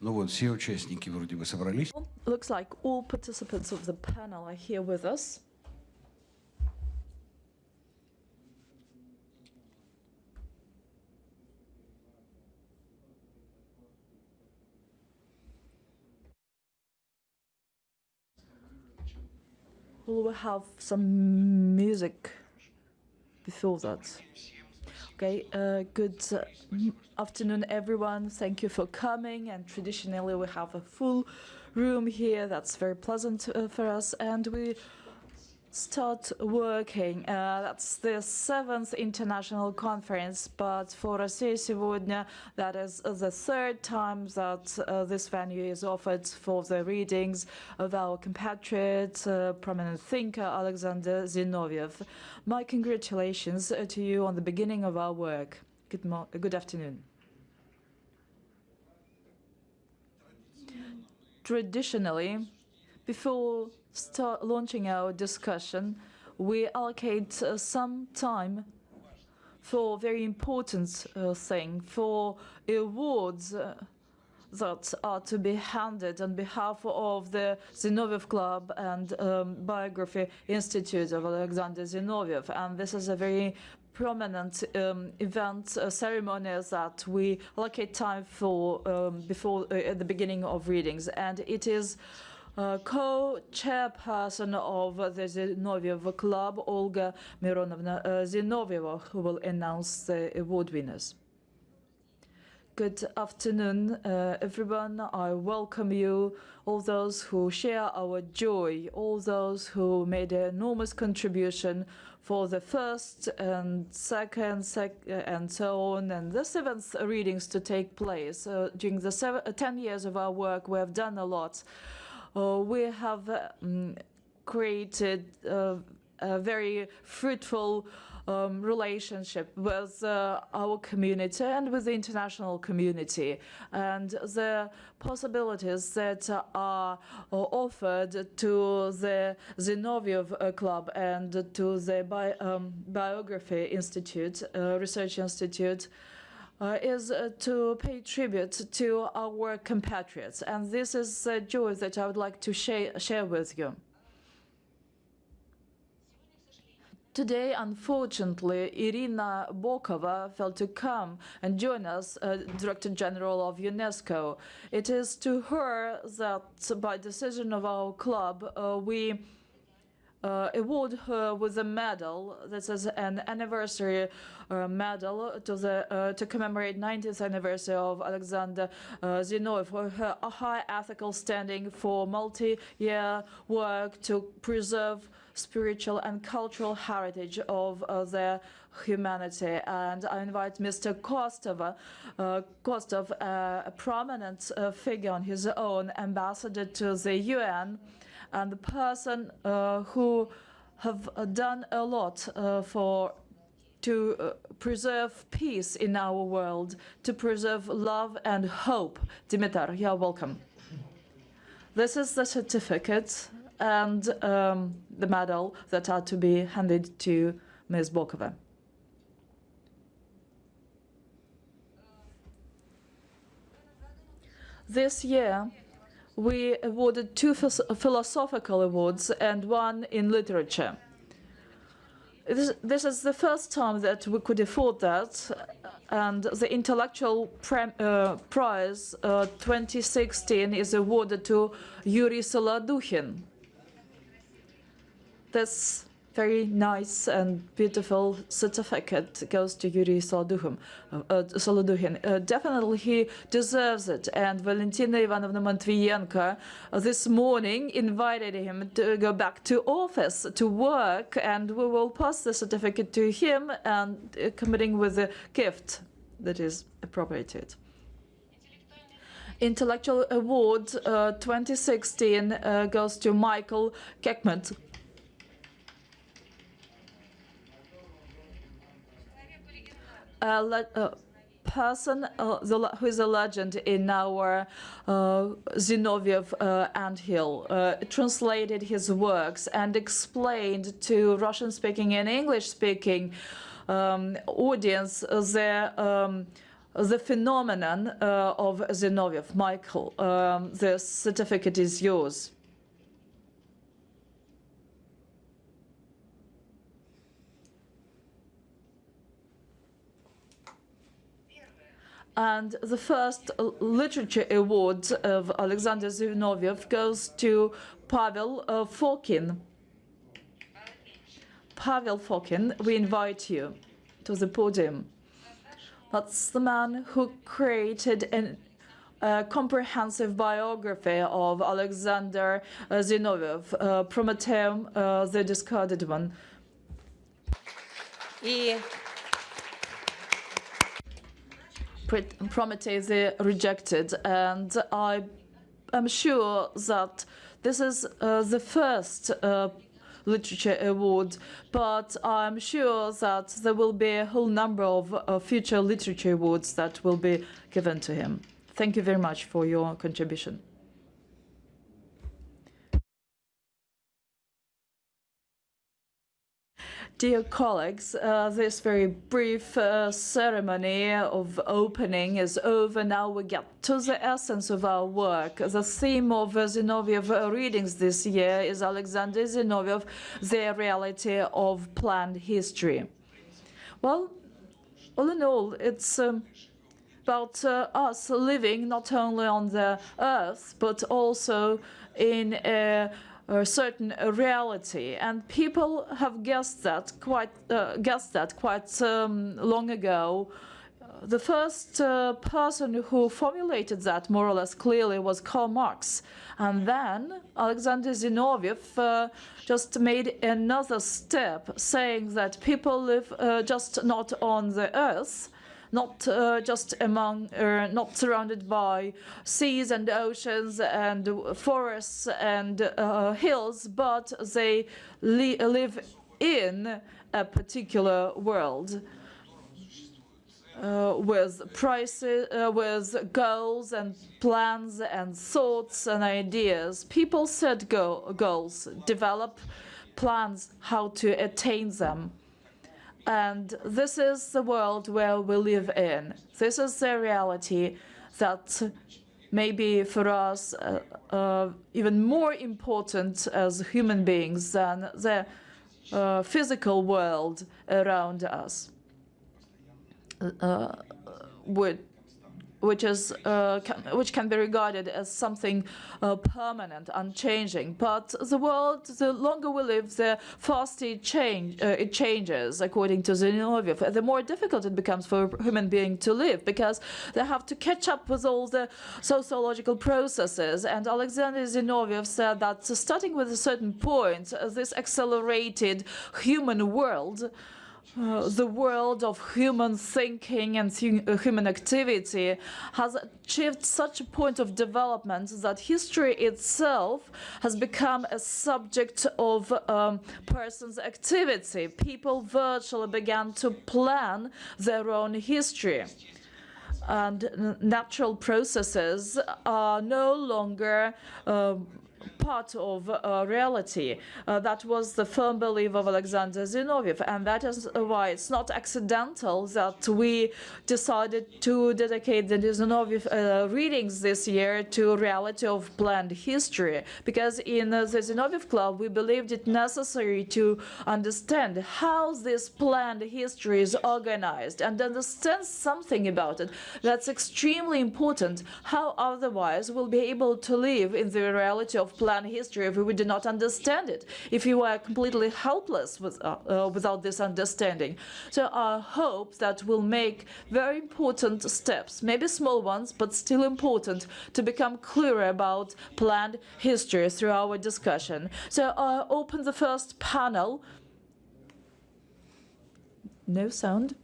Ну вот, все участники вроде бы собрались. Looks like all participants of the panel are here with us. We'll have some music before that. Okay, uh, good uh, afternoon, everyone. Thank you for coming. And traditionally, we have a full room here. That's very pleasant uh, for us. And we start working. Uh, that's the seventh international conference, but for Россия сегодня, that is the third time that uh, this venue is offered for the readings of our compatriot, uh, prominent thinker Alexander Zinoviev. My congratulations uh, to you on the beginning of our work. Good, mo- good afternoon. Traditionally, before start launching our discussion, we allocate uh, some time for very important uh, thing, for awards uh, that are to be handed on behalf of the Zinoviev Club and um, Biography Institute of Alexander Zinoviev. And this is a very prominent um, event, uh, ceremony that we allocate time for um, before uh, at the beginning of readings. And it is co-chairperson of the Zinoviev Club, Olga Mironovna uh, Zinovieva, who will announce the award winners. Good afternoon, uh, everyone. I welcome you, all those who share our joy, all those who made an enormous contribution for the first and second sec and so on, and the seventh readings to take place. Uh, during the seven, uh, 10 years of our work, we have done a lot. Uh, we have um, created uh, a very fruitful um, relationship with uh, our community and with the international community. And the possibilities that are offered to the Zinoviev uh, Club and to the Bi um, Biography Institute, uh, Research Institute, uh, is uh, to pay tribute to our compatriots. And this is a joy that I would like to share, share with you. Today, unfortunately, Irina Bokova failed to come and join us, uh, Director General of UNESCO. It is to her that, by decision of our club, uh, we uh, award her with a medal. This is an anniversary uh, medal to the uh, to commemorate 90th anniversary of Alexander uh, Zinoviev for her high ethical standing for multi-year work to preserve spiritual and cultural heritage of uh, their humanity. And I invite Mr. Kostov, uh, Kostov uh, a prominent uh, figure on his own, ambassador to the UN, and the person uh, who have uh, done a lot for to uh, preserve peace in our world, to preserve love and hope. Dimitar, you're welcome. This is the certificate and um, the medal that are to be handed to Ms. Bokova. This year, we awarded two philosophical awards and one in literature. This, is the first time that we could afford that, and the Intellectual uh, Prize uh, 2016 is awarded to Yuri Solodukhin. This very nice and beautiful certificate goes to Yuri Solodukhin. Uh, uh, definitely he deserves it. And Valentina Ivanovna Matvienko uh, this morning invited him to go back to office to work, and we will pass the certificate to him and uh, committing with a gift that is appropriated. Intellectual Award uh, 2016 uh, goes to Michael Kekmet. A, person the, who is a legend in our uh, Zinoviev uh, anthill, uh, translated his works and explained to Russian-speaking and English-speaking um, audience the um, the phenomenon uh, of Zinoviev. Michael, um, the certificate is yours. And the first literature award of Alexander Zinoviev goes to Pavel uh, Fokin. Pavel Fokin, we invite you to the podium. That's the man who created a uh, comprehensive biography of Alexander uh, Zinoviev, uh, Prometheum, uh, the discarded one. Prometheus rejected, and I am sure that this is uh, the first uh, literature award, but I'm sure that there will be a whole number of uh, future literature awards that will be given to him. Thank you very much for your contribution. Dear colleagues, uh, this very brief uh, ceremony of opening is over. Now we get to the essence of our work. The theme of uh, Zinoviev readings this year is Alexander Zinoviev, The Reality of Planned History. Well, all in all, it's um, about uh, us living not only on the earth, but also in a a certain reality, and people have guessed that quite uh, guessed that quite um, long ago. The first uh, person who formulated that more or less clearly was Karl Marx, and then Alexander Zinoviev uh, just made another step, saying that people live uh, just not on the earth, not uh, just among, uh, not surrounded by seas and oceans and forests and uh, hills, but they li live in a particular world. Uh, with prices, uh, with goals and plans and thoughts and ideas. People set go goals, develop plans how to attain them. And this is the world where we live in. This is the reality that maybe for us uh, uh, even more important as human beings than the uh, physical world around us. Uh, with which is uh, can, which can be regarded as something uh, permanent, unchanging. But the world, the longer we live, the faster it, change, uh, it changes, according to Zinoviev. The more difficult it becomes for a human being to live because they have to catch up with all the sociological processes. And Alexander Zinoviev said that starting with a certain point, this accelerated human world uh, the world of human thinking and uh, human activity has achieved such a point of development that history itself has become a subject of um, person's activity. People virtually began to plan their own history and natural processes are no longer uh, part of uh, reality. Uh, that was the firm belief of Alexander Zinoviev, and that is why it's not accidental that we decided to dedicate the Zinoviev uh, readings this year to reality of planned history, because in the Zinoviev Club we believed it necessary to understand how this planned history is organized and understand something about it. That's extremely important. How otherwise we'll be able to live in the reality of plan history if we do not understand it, if we were completely helpless with, uh, uh, without this understanding. So I hope that we'll make very important steps, maybe small ones, but still important, to become clearer about planned history through our discussion. So I open the first panel. No sound.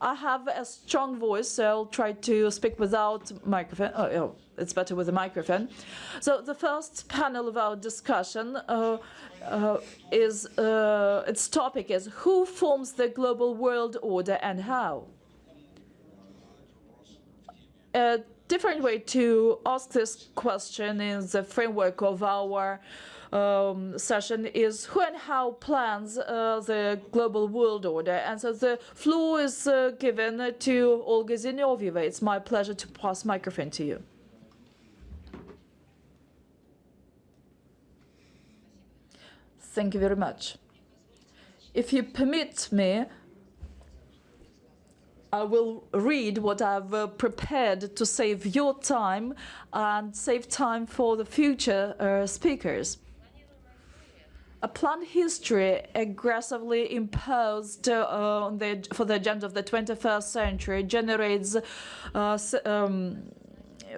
I have a strong voice, so I'll try to speak without microphone. Oh, oh it's better with a microphone. So the first panel of our discussion uh, uh, is, uh, its topic is who forms the global world order and how? A different way to ask this question in the framework of our um, session is who and how plans uh, the global world order. And so the floor is uh, given to Olga Zinovieva. It's my pleasure to pass microphone to you. Thank you very much. If you permit me, I will read what I've uh, prepared to save your time and save time for the future uh, speakers. A planned history aggressively imposed uh, on the, for the agenda of the 21st century generates uh, um,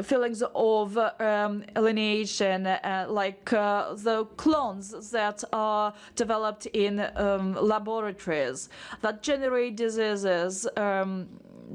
feelings of um, alienation, uh, like uh, the clones that are developed in um, laboratories that generate diseases um,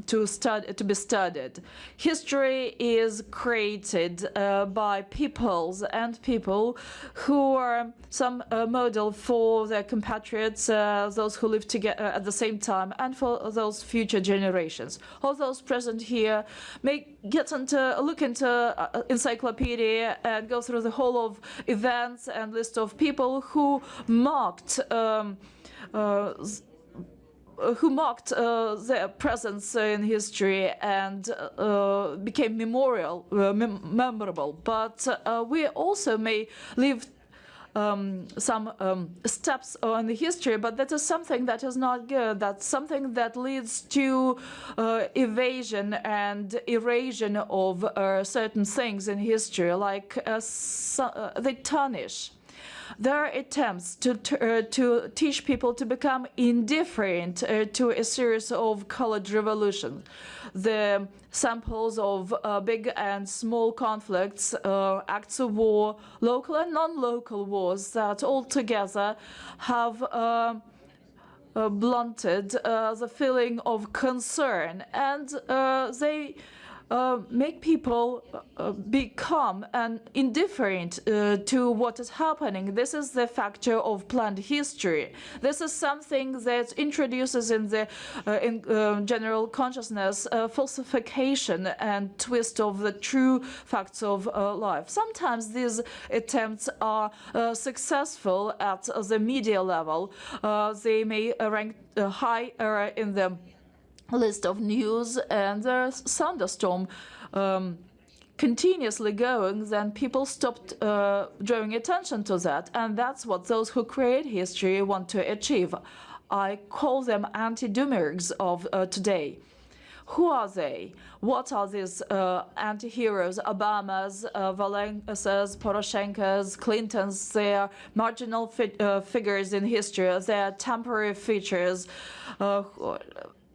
to study to be studied. History is created uh, by peoples and people who are some uh, model for their compatriots, uh, those who live together at the same time, and for those future generations. All those present here may get into look into uh, encyclopedia and go through the whole of events and list of people who marked. Um, uh, who marked uh, their presence in history and uh, became memorial, uh, mem memorable. But uh, we also may leave um, some um, steps on the history, but that is something that is not good. That's something that leads to uh, evasion and erosion of uh, certain things in history, like so, they tarnish there are attempts to, uh, to teach people to become indifferent uh, to a series of colored revolutions. The samples of uh, big and small conflicts, uh, acts of war, local and non-local wars that altogether have uh, uh, blunted the feeling of concern and they uh, make people uh, become and indifferent uh, to what is happening. This is the factor of planned history. This is something that introduces in the uh, in uh, general consciousness falsification and twist of the true facts of life. Sometimes these attempts are successful at the media level. they may rank high in the list of news and there's thunderstorm um, continuously going, then people stopped uh, drawing attention to that. And that's what those who create history want to achieve. I call them anti-demiurgs of uh, today. Who are they? What are these uh, anti-heroes? Obamas, uh, Valensas, Poroshenko's, Clintons, they are marginal fi uh, figures in history. They are temporary features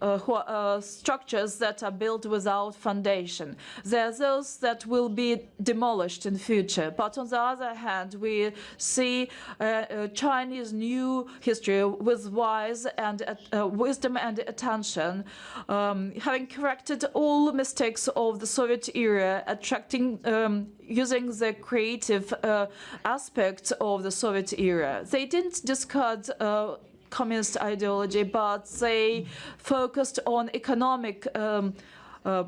uh, uh, uh, structures that are built without foundation. There are those that will be demolished in future. But on the other hand, we see uh, Chinese new history with wise and uh, wisdom and attention, um, having corrected all mistakes of the Soviet era, attracting um, using the creative uh, aspects of the Soviet era. They didn't discard uh, communist ideology, but they focused on economic um, uh,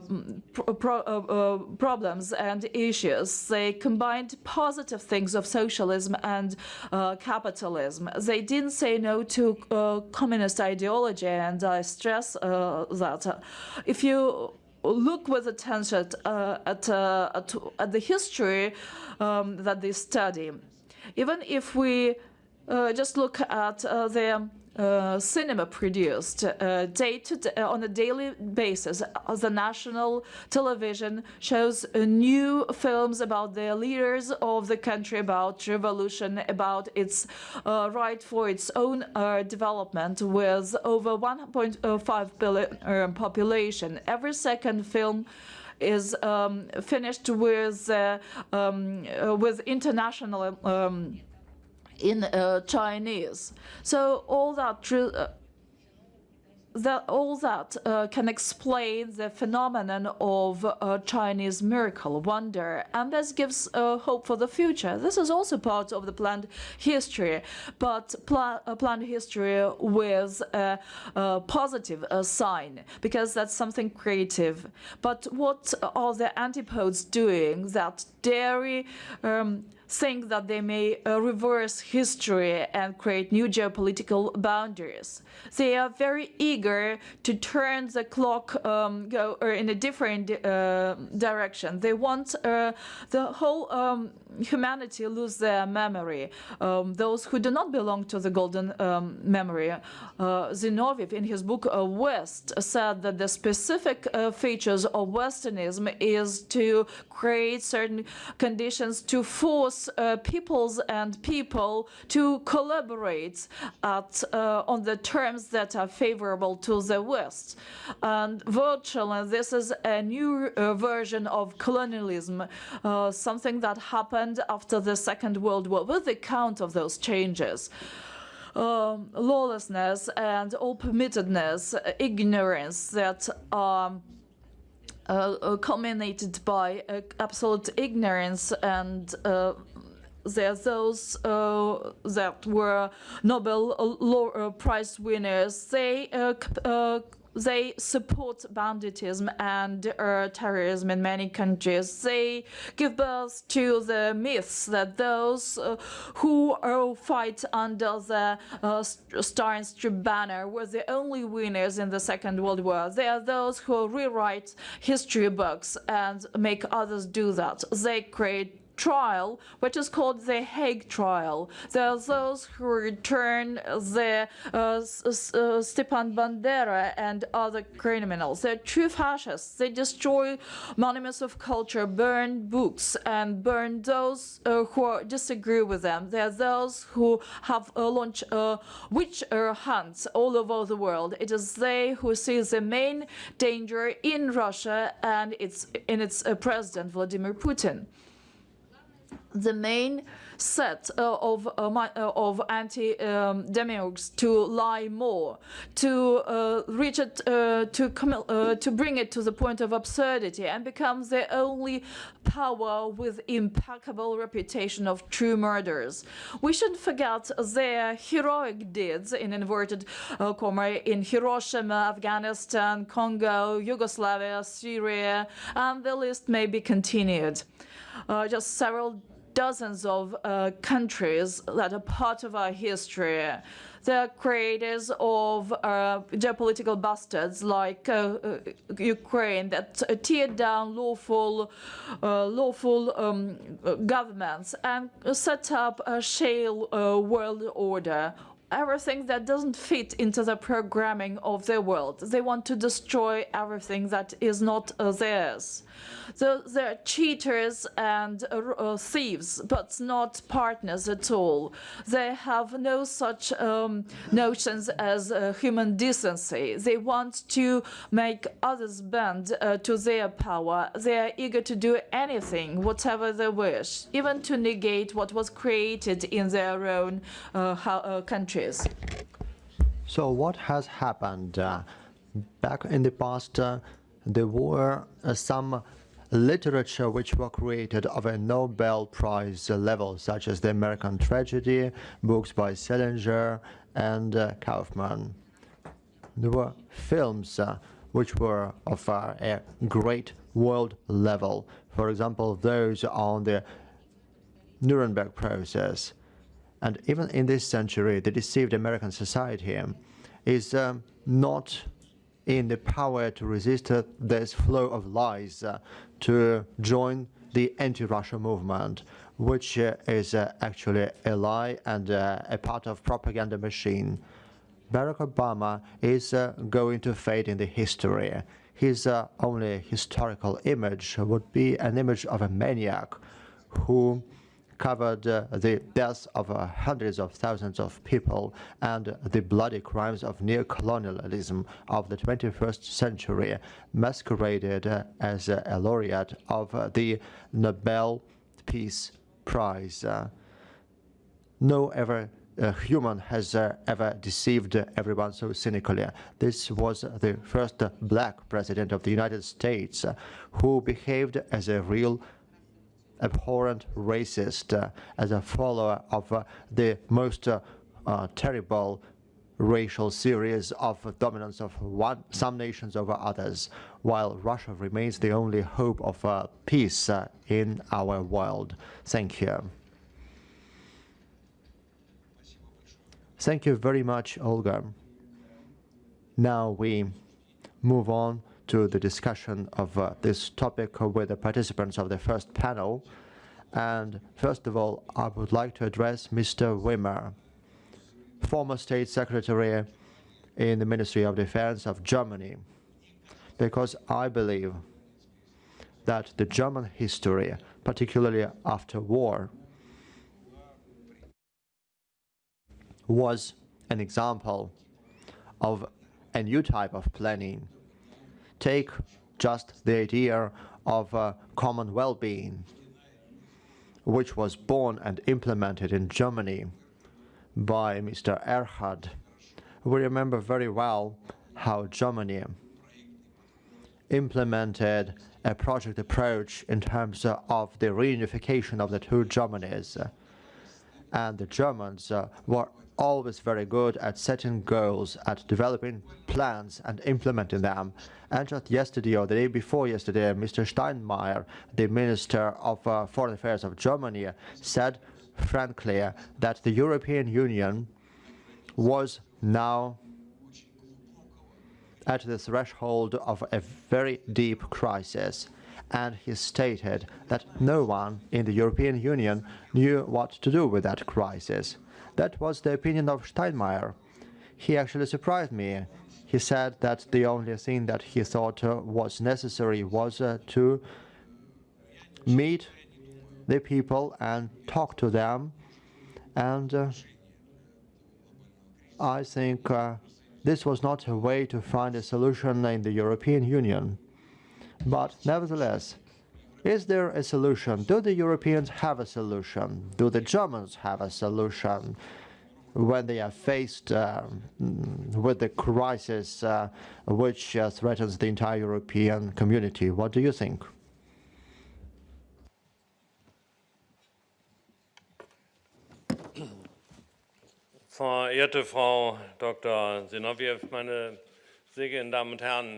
pro uh, uh, problems and issues. They combined positive things of socialism and uh, capitalism. They didn't say no to uh, communist ideology, and I stress uh, that. If you look with attention at, at, at, the history um, that they study, even if we uh, just look at uh, the uh, cinema produced uh, day to day, on a daily basis. Uh, the national television shows uh, new films about the leaders of the country, about revolution, about its right for its own development with over 1.5 billion population. Every second film is um, finished with um, with international um, in uh, Chinese. So all that uh, that all that uh, can explain the phenomenon of uh, Chinese miracle, wonder, and this gives uh, hope for the future. This is also part of the planned history, but pl uh, planned history with a, a positive sign, because that's something creative. But what are the antipodes doing that dairy um, think that they may uh, reverse history and create new geopolitical boundaries. They are very eager to turn the clock um, go or in a different uh, direction. They want uh, the whole um, humanity lose their memory. Um, those who do not belong to the golden um, memory. Uh, Zinoviev, in his book uh, West, said that the specific uh, features of Westernism is to create certain conditions to force uh, peoples and people to collaborate at, uh, on the terms that are favorable to the West. And virtually, this is a new uh, version of colonialism, something that happened after the Second World War, with the account of those changes. Um, lawlessness and all permittedness, ignorance that are uh, uh, culminated by uh, absolute ignorance and uh, there are those uh, that were Nobel uh, Prize winners. They they support banditism and uh, terrorism in many countries. They give birth to the myths that those uh, who uh, fight under the uh, Star and Strip banner were the only winners in the Second World War. They are those who rewrite history books and make others do that. They create trial, which is called the Hague trial. There are those who return the uh, uh, Stepan Bandera and other criminals. They're true fascists. They destroy monuments of culture, burn books, and burn those uh, who disagree with them. There are those who have uh, launched uh, witch hunts all over the world. It is they who see the main danger in Russia and its in its president Vladimir Putin the main set uh, of uh, uh, of anti um, demiurgs to lie more, to uh, reach it, uh, to to bring it to the point of absurdity, and become the only power with impeccable reputation of true murderers. We shouldn't forget their heroic deeds in inverted comma in Hiroshima, Afghanistan, Congo, Yugoslavia, Syria, and the list may be continued. just several dozens of uh, countries that are part of our history. The creators of uh, geopolitical bastards like uh, uh Ukraine that tear down lawful, uh, lawful um, governments and set up a shale uh, world order everything that doesn't fit into the programming of their world. They want to destroy everything that is not uh, theirs. So they're cheaters and uh, uh, thieves, but not partners at all. They have no such um, notions as uh, human decency. They want to make others bend uh, to their power. They are eager to do anything, whatever they wish, even to negate what was created in their own uh, So what has happened? Uh, back in the past, uh, there were uh, some literature which were created of a Nobel Prize level, such as the American Tragedy, books by Salinger and uh, Kaufman. There were films uh, which were of uh, a great world level. For example, those on the Nuremberg process. And even in this century, the deceived American society is um, not in the power to resist uh, this flow of lies uh, to join the anti-Russia movement, which uh, is uh, actually a lie and uh, a part of propaganda machine. Barack Obama is uh, going to fade in the history. His only historical image would be an image of a maniac who covered uh, the deaths of uh, hundreds of thousands of people and the bloody crimes of neo-colonialism of the 21st century, masqueraded uh, as a laureate of uh, the Nobel Peace Prize. Uh, no ever uh, human has uh, ever deceived everyone so cynically. This was the first black president of the United States who behaved as a real abhorrent racist uh, as a follower of uh, the most uh, uh, terrible racial series of dominance of one, some nations over others, while Russia remains the only hope of uh, peace in our world. Thank you. Thank you very much, Olga. Now we move on to the discussion of uh, this topic with the participants of the first panel. And first of all, I would like to address Mr. Wimmer, former State Secretary in the Ministry of Defense of Germany, because I believe that the German history, particularly after war, was an example of a new type of planning. Take just the idea of uh, common well-being, which was born and implemented in Germany by Mr. Erhard. We remember very well how Germany implemented a project approach in terms uh, of the reunification of the two Germanies. And the Germans uh, were always very good at setting goals, at developing plans and implementing them. And just yesterday or the day before yesterday, Mr. Steinmeier, the Minister of uh, Foreign Affairs of Germany, said frankly that the European Union was now at the threshold of a very deep crisis. And he stated that no one in the European Union knew what to do with that crisis. That was the opinion of Steinmeier. He actually surprised me. He said that the only thing that he thought uh, was necessary was uh, to meet the people and talk to them. And uh, I think this was not a way to find a solution in the European Union. But nevertheless, is there a solution? Do the Europeans have a solution? Do the Germans have a solution when they are faced uh, with the crisis uh, which uh, threatens the entire European community? What do you think? Verehrte Frau Dr. Meine sehr geehrten Damen und Herren,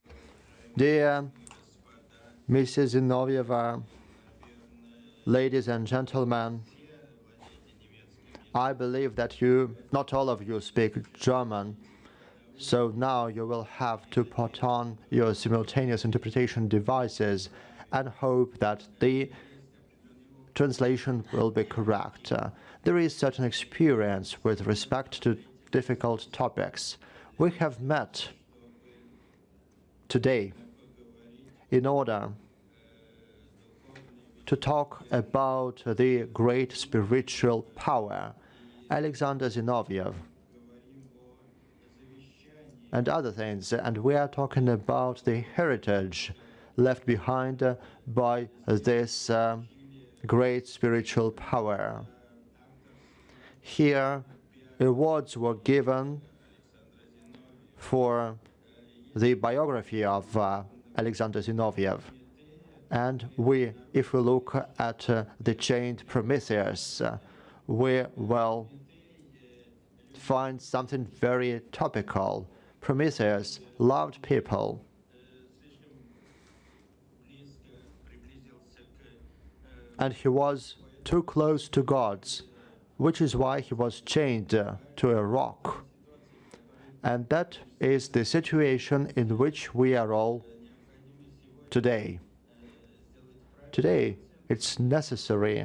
Dear Mrs. Zinoviev, ladies and gentlemen, I believe that you, not all of you speak German, so now you will have to put on your simultaneous interpretation devices and hope that the translation will be correct. There is certain experience with respect to difficult topics. We have met today in order to talk about the great spiritual power, Alexander Zinoviev, and other things. And we are talking about the heritage left behind by this uh, great spiritual power. Here, awards were given for the biography of uh, Alexander Zinoviev. And we, if we look at uh, the chained Prometheus, uh, we will find something very topical. Prometheus loved people. And he was too close to gods which is why he was chained uh, to a rock. And that is the situation in which we are all today. Today, it's necessary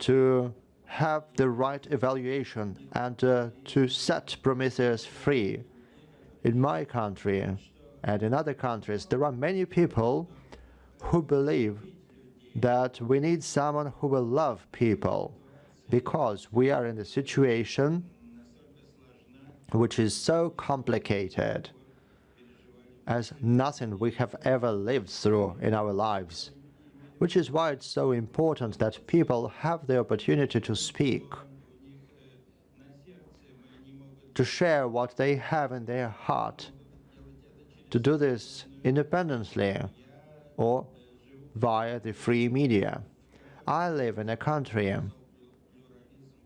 to have the right evaluation and uh, to set Prometheus free. In my country and in other countries, there are many people who believe that we need someone who will love people because we are in a situation which is so complicated as nothing we have ever lived through in our lives, which is why it's so important that people have the opportunity to speak, to share what they have in their heart, to do this independently or via the free media. I live in a country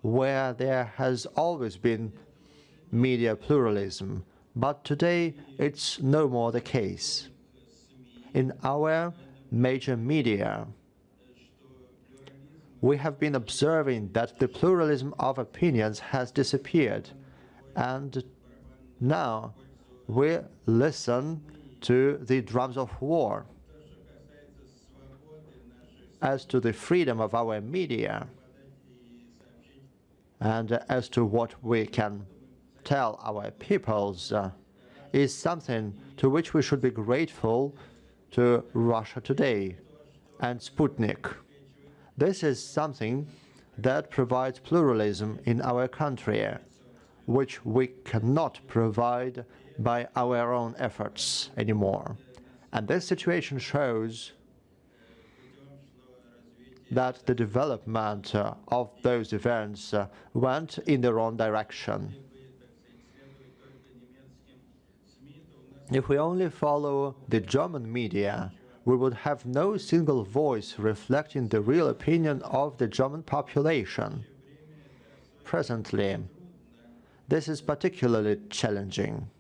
where there has always been media pluralism, but today it's no more the case. In our major media, we have been observing that the pluralism of opinions has disappeared, And now we listen to the drums of war. As to the freedom of our media, and as to what we can tell our peoples, uh, is something to which we should be grateful to Russia Today and Sputnik. This is something that provides pluralism in our country, which we cannot provide by our own efforts anymore. And this situation shows that the development uh, of those events uh, went in the wrong direction. If we only follow the German media, we would have no single voice reflecting the real opinion of the German population. Presently, this is particularly challenging.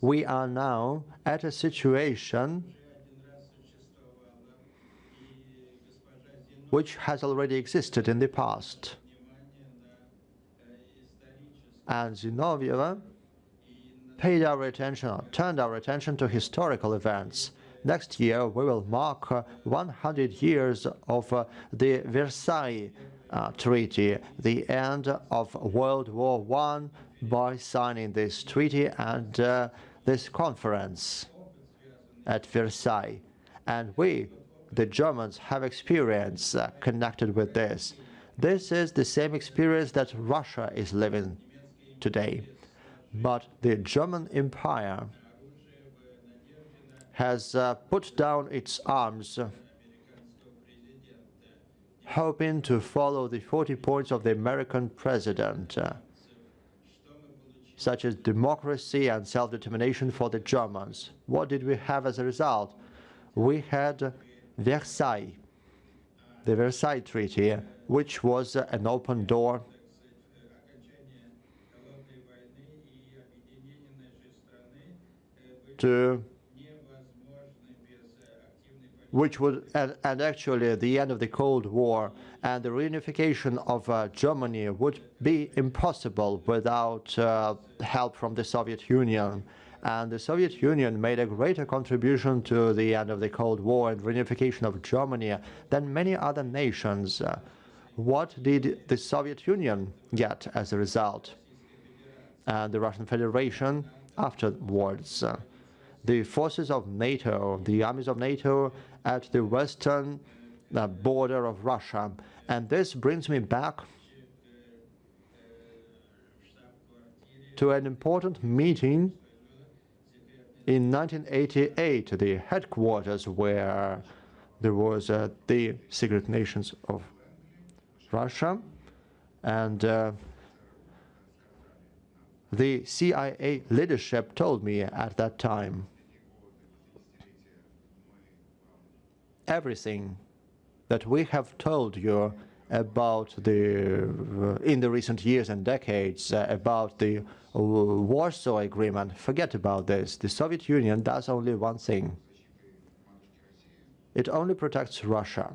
We are now at a situation which has already existed in the past. And Zinoviev paid our attention, turned our attention to historical events. Next year, we will mark uh, 100 years of uh, the Versailles uh, Treaty, the end of World War I, by signing this treaty and uh, this conference at Versailles. And we, the Germans, have experience uh, connected with this. This is the same experience that Russia is living today. But the German Empire has uh, put down its arms, hoping to follow the 40 points of the American president, uh, such as democracy and self-determination for the Germans. What did we have as a result? We had Versailles, the Versailles Treaty, which was uh, an open door which would, and, and, actually the end of the Cold War and the reunification of uh, Germany would be impossible without uh, help from the Soviet Union. And the Soviet Union made a greater contribution to the end of the Cold War and reunification of Germany than many other nations. Uh, what did the Soviet Union get as a result? And the Russian Federation afterwards. The forces of NATO, the armies of NATO at the western uh, border of Russia. And this brings me back to an important meeting in 1988, the headquarters where there was uh, the secret nations of Russia and uh, the CIA leadership told me at that time everything that we have told you about the in the recent years and decades uh, about the Warsaw Agreement. Forget about this. The Soviet Union does only one thing. It only protects Russia.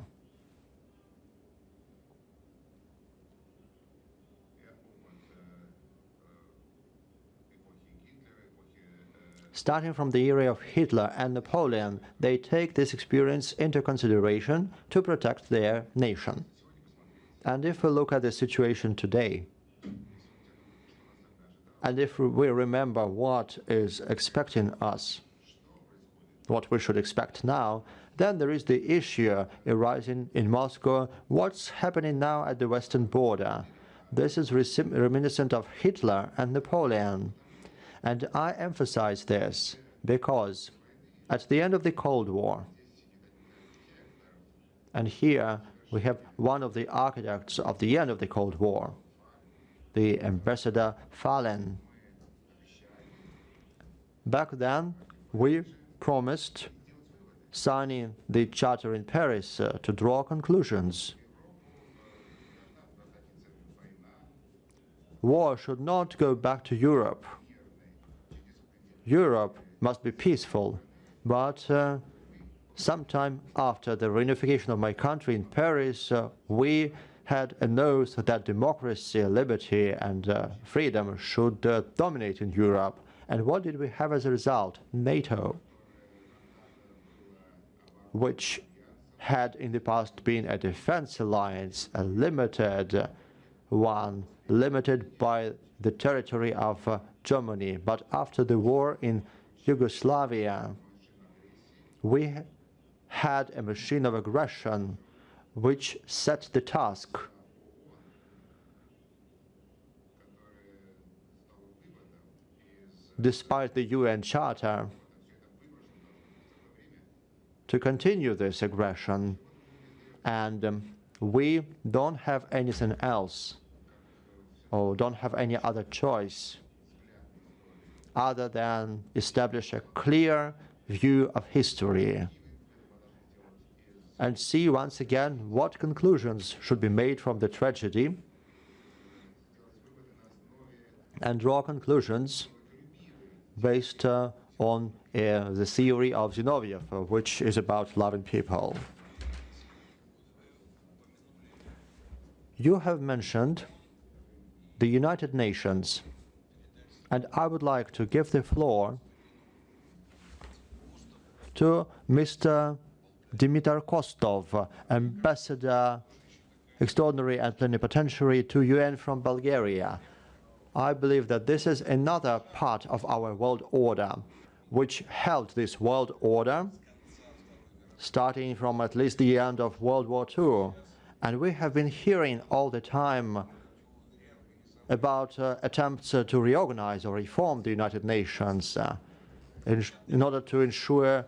Starting from the era of Hitler and Napoleon, they take this experience into consideration to protect their nation. And if we look at the situation today, and if we remember what is expecting us, what we should expect now, then there is the issue arising in Moscow, what's happening now at the western border. This is reminiscent of Hitler and Napoleon. And I emphasize this because at the end of the Cold War, and here we have one of the architects of the end of the Cold War, the Ambassador Falin. Back then, we promised signing the Charter in Paris uh, to draw conclusions. War should not go back to Europe. Europe must be peaceful, but uh, sometime after the reunification of my country in Paris, uh, we had an oath that democracy, liberty, and uh, freedom should uh, dominate in Europe. And what did we have as a result? NATO, which had in the past been a defense alliance, a limited one, limited by the territory of uh, Germany. But after the war in Yugoslavia, we had a machine of aggression which set the task despite the UN Charter to continue this aggression and um, we don't have anything else or don't have any other choice other than establish a clear view of history and see once again what conclusions should be made from the tragedy and draw conclusions based uh, on uh, the theory of Zinoviev, which is about loving people. You have mentioned the United Nations, and I would like to give the floor to Mr. Dimitar Kostov, Ambassador Extraordinary and Plenipotentiary to UN from Bulgaria. I believe that this is another part of our world order, which held this world order starting from at least the end of World War II. And we have been hearing all the time about uh, attempts uh, to reorganize or reform the United Nations uh, in, in, order to ensure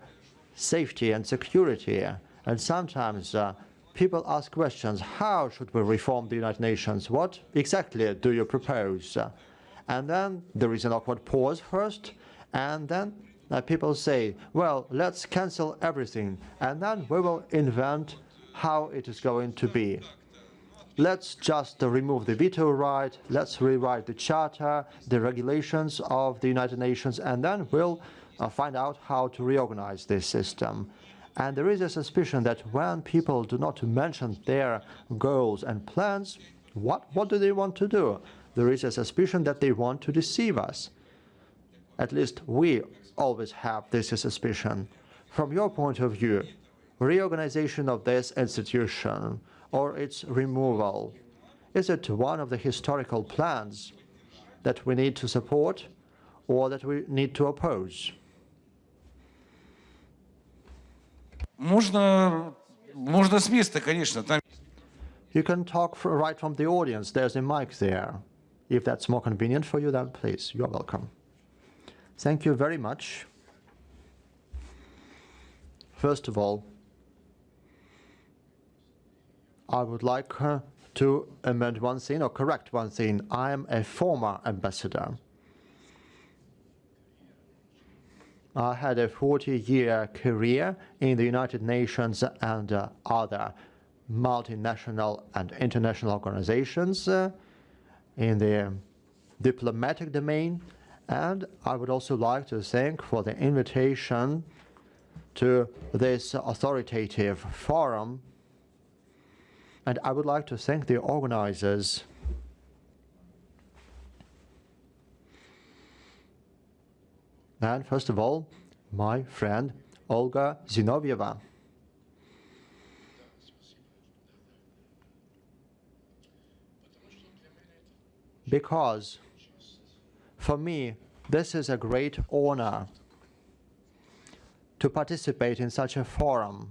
safety and security. And sometimes uh, people ask questions, how should we reform the United Nations? What exactly do you propose? And then there is an awkward pause first, and then uh, people say, well, let's cancel everything, and then we will invent how it is going to be. Let's just remove the veto right, let's rewrite the charter, the regulations of the United Nations, and then we'll uh, find out how to reorganize this system. And there is a suspicion that when people do not mention their goals and plans, what, what do they want to do? There is a suspicion that they want to deceive us. At least we always have this suspicion. From your point of view, reorganization of this institution or its removal, is it one of the historical plans that we need to support or that we need to oppose? Можно, можно с места, конечно. Там... You can talk for, right from the audience. There's a mic there. If that's more convenient for you, then please, you're welcome. Thank you very much. First of all, I would like to amend one thing or correct one thing. I am a former ambassador. I had a 40-year career in the United Nations and uh, other multinational and international organizations uh, in the diplomatic domain. And I would also like to thank for the invitation to this authoritative forum. And I would like to thank the organizers And first of all, my friend Olga Zinovieva. Because for me, this is a great honor to participate in such a forum.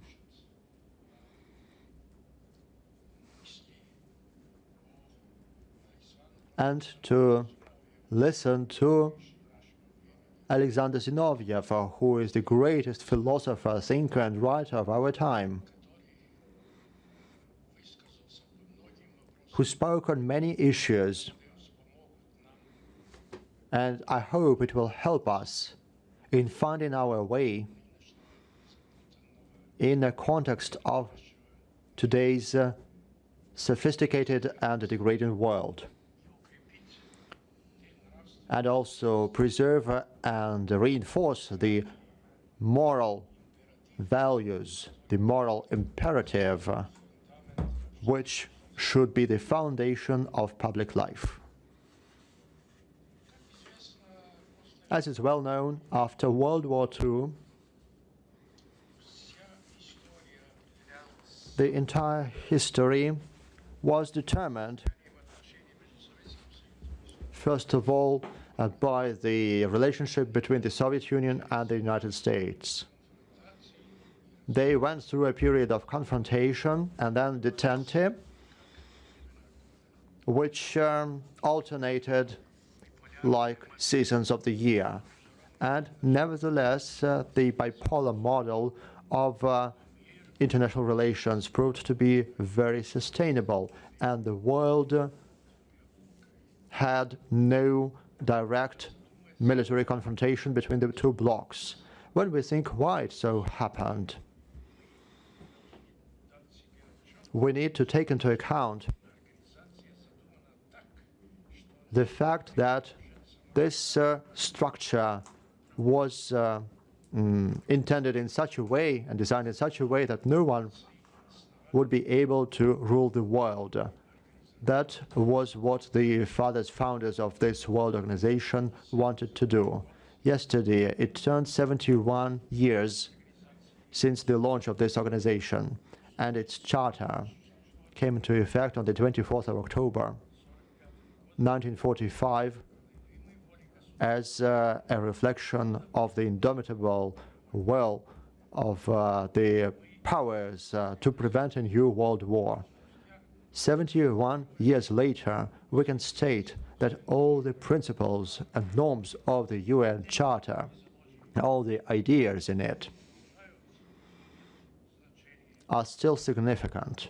And to listen to Alexander Zinoviev, who is the greatest philosopher, thinker, and writer of our time, who spoke on many issues. And I hope it will help us in finding our way in the context of today's uh, sophisticated and degrading world and also preserve uh, and reinforce the moral values, the moral imperative, uh, which should be the foundation of public life. As is well known, after World War II, the entire history was determined, first of all, uh, by the relationship between the Soviet Union and the United States. They went through a period of confrontation and then detente, which um, alternated like seasons of the year. And nevertheless, uh, the bipolar model of uh, international relations proved to be very sustainable, and the world had no direct military confrontation between the two blocs. When we think why it so happened, we need to take into account the fact that this uh, structure was uh, mm, intended in such a way and designed in such a way that no one would be able to rule the world. That was what the fathers, founders of this world organization wanted to do. Yesterday, it turned 71 years since the launch of this organization, and its charter came into effect on the 24th of October, 1945, as uh, a reflection of the indomitable will of uh, the powers uh, to prevent a new world war. 71 years later, we can state that all the principles and norms of the UN Charter, all the ideas in it, are still significant.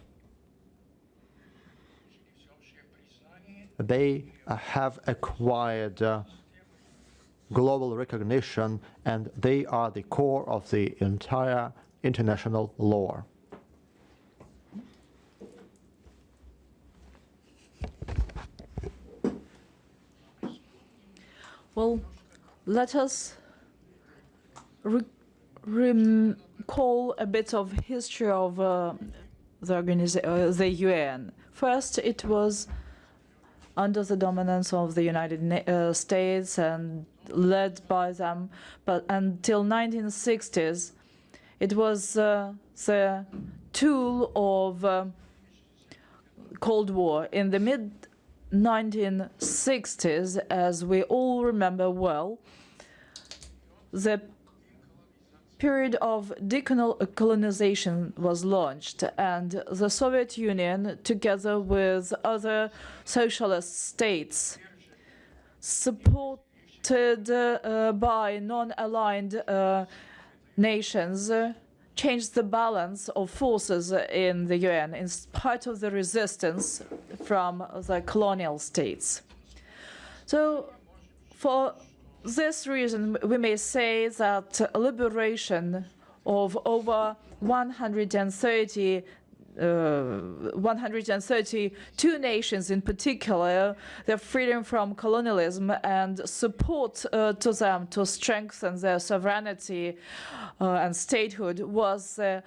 They have acquired uh, global recognition, and they are the core of the entire international law. Well, let us re recall a bit of history of uh, the, uh, the UN. First, it was under the dominance of the United uh, States and led by them, but until 1960s, it was uh, the tool of uh, Cold War. In the mid 1960s, as we all remember well, the period of decolonization was launched and the Soviet Union, together with other socialist states, supported uh, by non-aligned uh, nations, changed the balance of forces in the UN in spite of the resistance from the colonial states. So for this reason, we may say that liberation of over 130 uh, 132 nations in particular, their freedom from colonialism and support uh, to them to strengthen their sovereignty uh, and statehood was the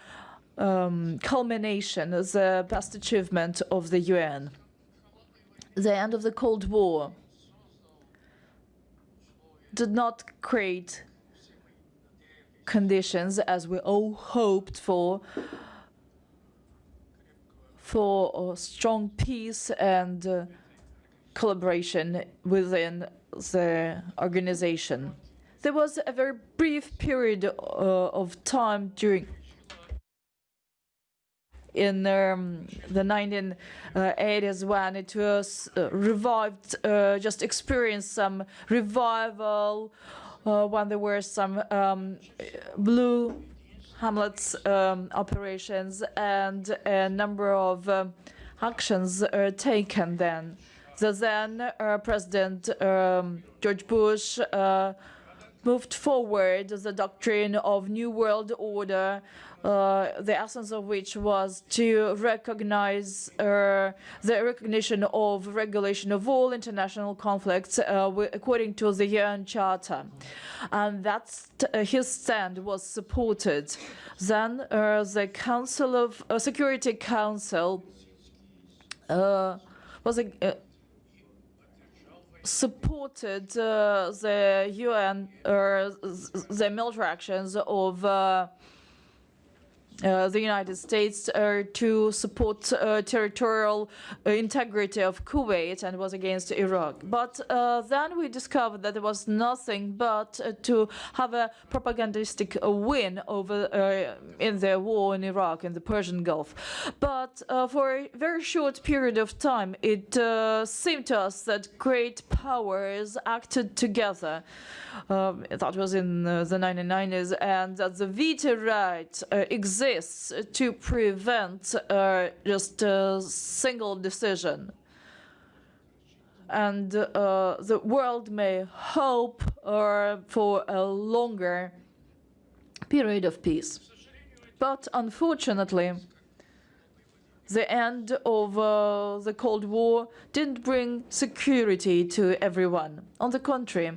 um, culmination, the best achievement of the UN. The end of the Cold War did not create conditions as we all hoped for for strong peace and uh, collaboration within the organization. There was a very brief period uh, of time during in um, the 1980s when it was uh, revived, uh, just experienced some revival, uh, when there were some um, blue helmets um, operations and a number of um, actions are taken then. The then uh, President um, George Bush uh, moved forward the doctrine of New World Order, uh, the essence of which was to recognize uh, the recognition of regulation of all international conflicts uh, according to the UN Charter. And that uh, his stand was supported. Then uh, the Council of Security Council uh, was a, uh, supported uh, the UN or the military actions of uh, the United States uh, to support uh, territorial uh, integrity of Kuwait and was against Iraq. But uh, then we discovered that there was nothing but to have a propagandistic win over in the war in Iraq in the Persian Gulf. But for a very short period of time, it seemed to us that great powers acted together. Um, that was in the 1990s, and that the veto right uh, exists to prevent uh, just a single decision. And uh, the world may hope uh, for a longer period of peace. But unfortunately, the end of uh, the Cold War didn't bring security to everyone. On the contrary,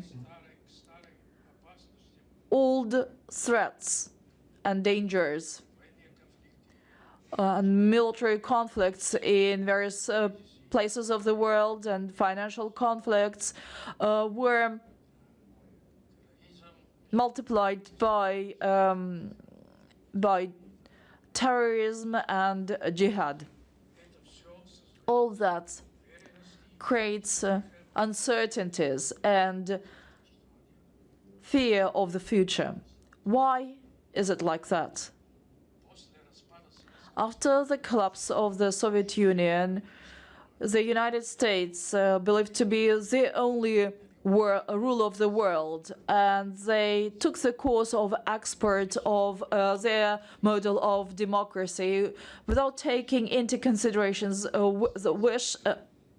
old threats and dangers military conflicts in various uh, places of the world and financial conflicts uh, were multiplied by um, by terrorism and jihad. All that creates uh, uncertainties and fear of the future. Why is it like that? After the collapse of the Soviet Union, the United States, uh, believed to be the only rule of the world, and they took the course of export of uh, their model of democracy without taking into considerations uh, the wish, uh,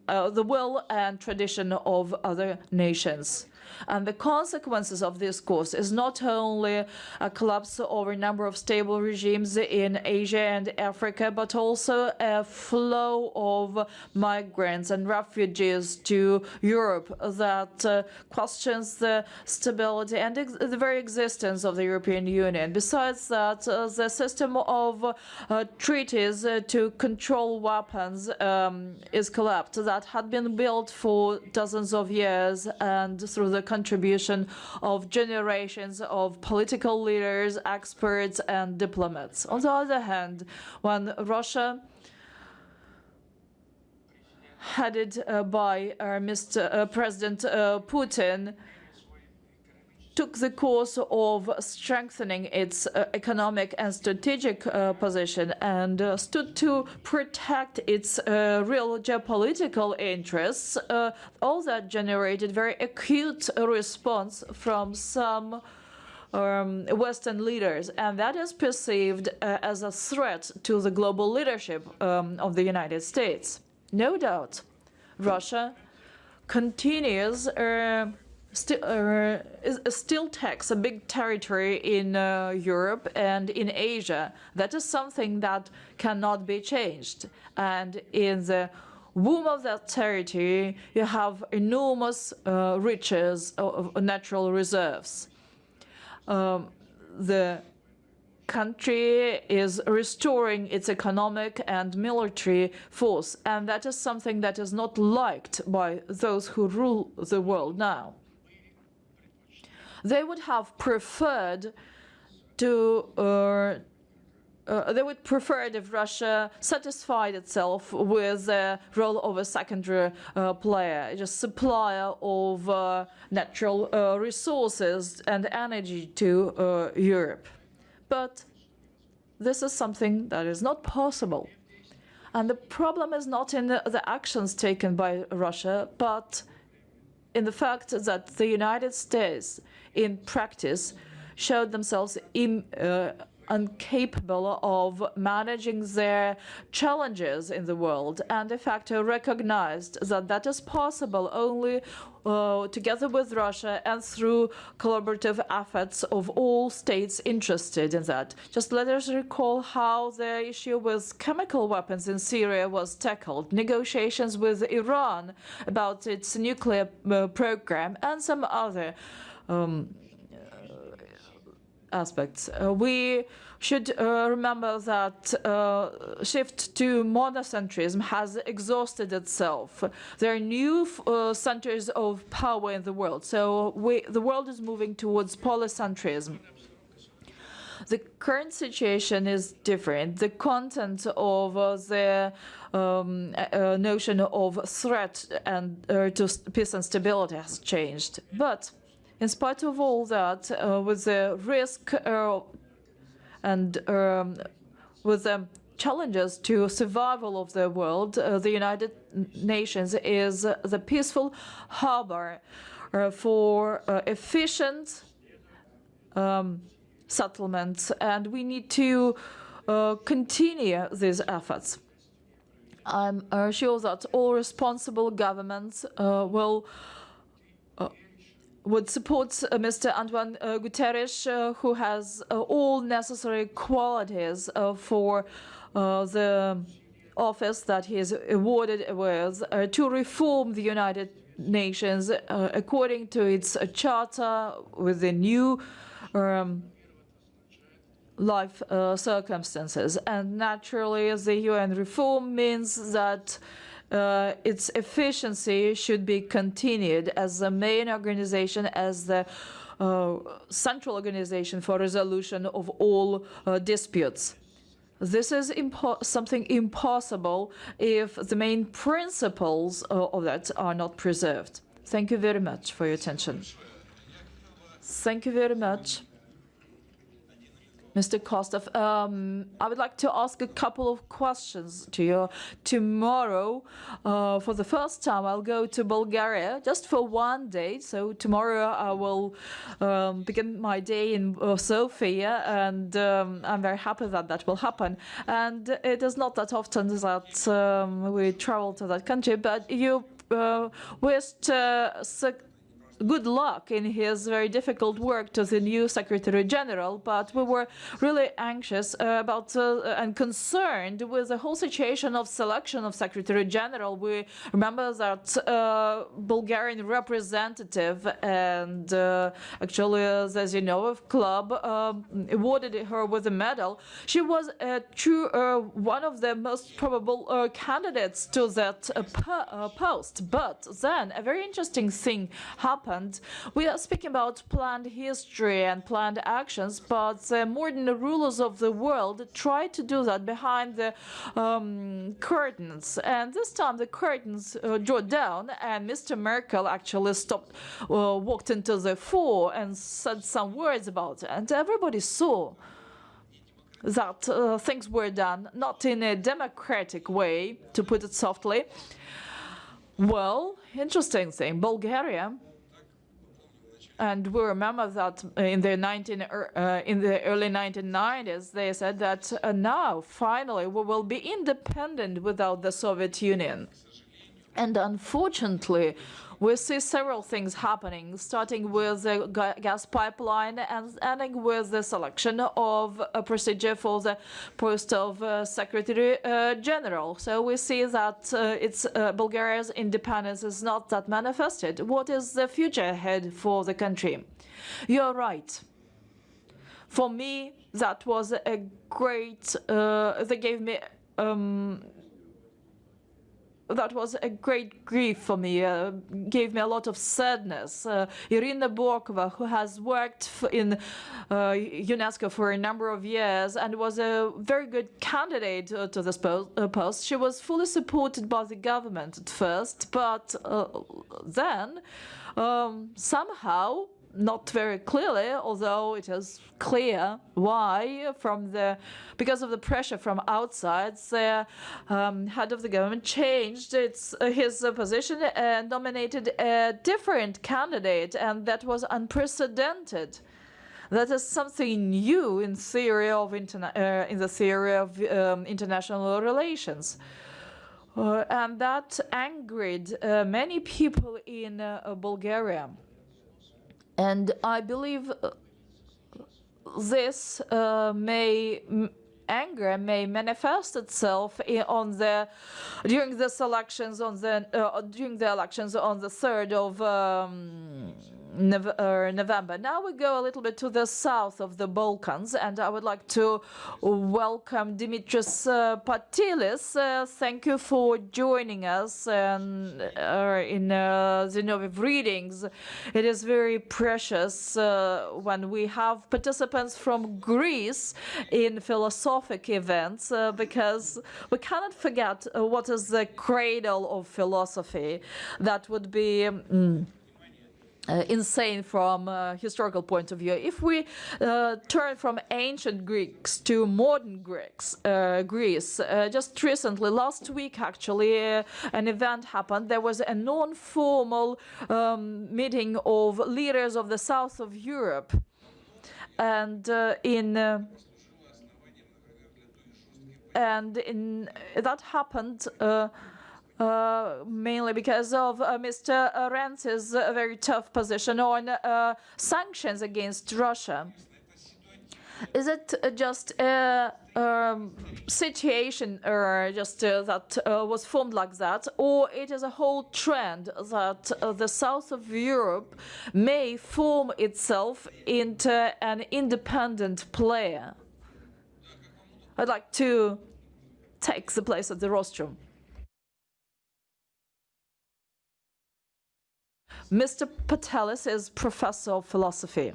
uh, the will and tradition of other nations. And the consequences of this course is not only a collapse of a number of stable regimes in Asia and Africa, but also a flow of migrants and refugees to Europe that uh, questions the stability and the very existence of the European Union. Besides that, uh, the system of uh, treaties uh, to control weapons um, is collapsed that had been built for dozens of years and through the contribution of generations of political leaders, experts, and diplomats. On the other hand, when Russia headed uh, by uh, Mr. Uh, President uh, Putin, took the course of strengthening its uh, economic and strategic uh, position and uh, stood to protect its uh, real geopolitical interests, uh, all that generated very acute response from some um, Western leaders, and that is perceived uh, as a threat to the global leadership um, of the United States. No doubt, Russia continues. Uh, Still, uh, is- still takes a big territory in uh, Europe and in Asia. That is something that cannot be changed. And in the womb of that territory, you have enormous uh, riches of of natural reserves. Um, the country is restoring its economic and military force, and that is something that is not liked by those who rule the world now. They would have preferred to. Uh, uh, they would prefer if Russia satisfied itself with the role of a secondary uh, player, just supplier of uh, natural uh, resources and energy to uh, Europe. But this is something that is not possible. And the problem is not in the, the actions taken by Russia, but in the fact that the United States, in practice, showed themselves im, uh, incapable of managing their challenges in the world, and de facto recognized that that is possible only uh, together with Russia and through collaborative efforts of all states interested in that. Just let us recall how the issue with chemical weapons in Syria was tackled, negotiations with Iran about its nuclear uh, program, and some other um, aspects. Uh, we should uh, remember that uh, shift to monocentrism has exhausted itself. There are new uh, centers of power in the world, so we, the world is moving towards polycentrism. The current situation is different. The content of uh, the um, uh, notion of threat and uh, to peace and stability has changed. But in spite of all that, uh, with the risk uh, and um, with the challenges to survival of the world, uh, the United Nations is the peaceful harbor uh, for uh, efficient um, settlements, and we need to continue these efforts. I'm sure that all responsible governments will would support uh, Mr. António uh, Guterres, uh, who has all necessary qualities for the office that he is awarded with uh, to reform the United Nations uh, according to its uh, charter with the new um, life circumstances. And naturally, the UN reform means that uh, its efficiency should be continued as the main organization, as the uh, central organization for resolution of all uh, disputes. This is impo something impossible if the main principles uh, of that are not preserved. Thank you very much for your attention. Thank you very much. Mr. Kostov, um, I would like to ask a couple of questions to you. Tomorrow, uh, for the first time, I'll go to Bulgaria just for one day. So tomorrow I will um, begin my day in uh, Sofia, and um, I'm very happy that that will happen. And it is not that often that um, we travel to that country, but you uh, wished uh, good luck in his very difficult work to the new Secretary General, but we were really anxious uh, about uh, and concerned with the whole situation of selection of Secretary General. We remember that uh, Bulgarian representative and uh, actually uh, the Zinov club um, awarded her with a medal. She was a true uh, one of the most probable candidates to that po post. But then a very interesting thing happened happened. We are speaking about planned history and planned actions, but the modern rulers of the world try to do that behind the um, curtains. And this time the curtains uh, drew down, and Mr. Merkel actually stopped, uh, walked into the fore and said some words about it. And everybody saw that uh, things were done not in a democratic way, to put it softly. Well, interesting thing, Bulgaria and we remember that in the 19 uh, in the early 1990s, they said that uh, now finally we will be independent without the Soviet Union. And unfortunately, we see several things happening, starting with the gas pipeline and ending with the selection of a procedure for the post of uh, Secretary uh, General. So we see that uh, it's uh, Bulgaria's independence is not that manifested. What is the future ahead for the country? You're right. For me, that was a great, uh, they gave me um, that was a great grief for me, uh, gave me a lot of sadness. Uh, Irina Bokova, who has worked in uh, UNESCO for a number of years and was a very good candidate uh, to this po uh, post, she was fully supported by the government at first, but uh, then um, somehow not very clearly, although it is clear why, from the because of the pressure from outside, the um, head of the government changed its uh, his uh, position and nominated a different candidate, and that was unprecedented. That is something new in theory of uh, in the theory of um, international relations. Uh, and that angered uh, many people in uh, Bulgaria. And I believe uh, this uh, may anger may manifest itself on the during the elections on the uh, during the elections on the 3rd of um, November. Now we go a little bit to the south of the Balkans, and I would like to welcome Dimitris uh, Patelis. Uh, thank you for joining us and, uh, in uh, Zinoviev readings. It is very precious uh, when we have participants from Greece in philosophic events uh, because we cannot forget uh, what is the cradle of philosophy. That would be. mm, uh, insane from a historical point of view. If we uh, turn from ancient Greeks to modern Greeks, uh, Greece, uh, just recently, last week actually, uh, an event happened. There was a non-formal um, meeting of leaders of the south of Europe, and uh, in. Uh, and in that happened uh, uh, mainly because of uh, Mr. Renzi's uh, very tough position on uh, sanctions against Russia. Is it uh, just a um, situation uh, just uh, that uh, was formed like that, or it is a whole trend that uh, the south of Europe may form itself into an independent player? I'd like to take the place of the rostrum. Mr. Patelis is professor of philosophy.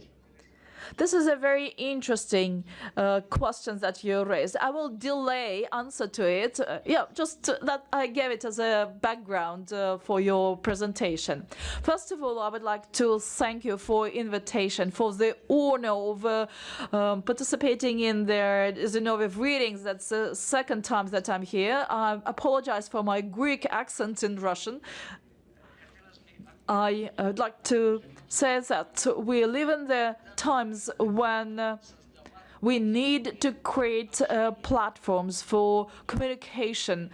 This is a very interesting uh, question that you raised. I will delay answer to it. Uh, yeah, just that I gave it as a background uh, for your presentation. First of all, I would like to thank you for invitation, for the honor of uh, um, participating in the Zinoviev readings. That's the second time that I'm here. I apologize for my Greek accent in Russian. I would like to say that we live in the times when uh, we need to create uh, platforms for communication,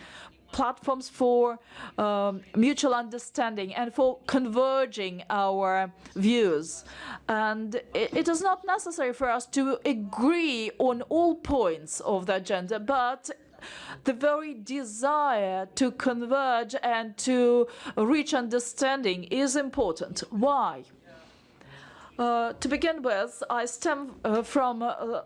platforms for um, mutual understanding and for converging our views. And it, it is not necessary for us to agree on all points of the agenda, but the very desire to converge and to reach understanding is important. Why? Uh, to begin with, I stem uh, from uh,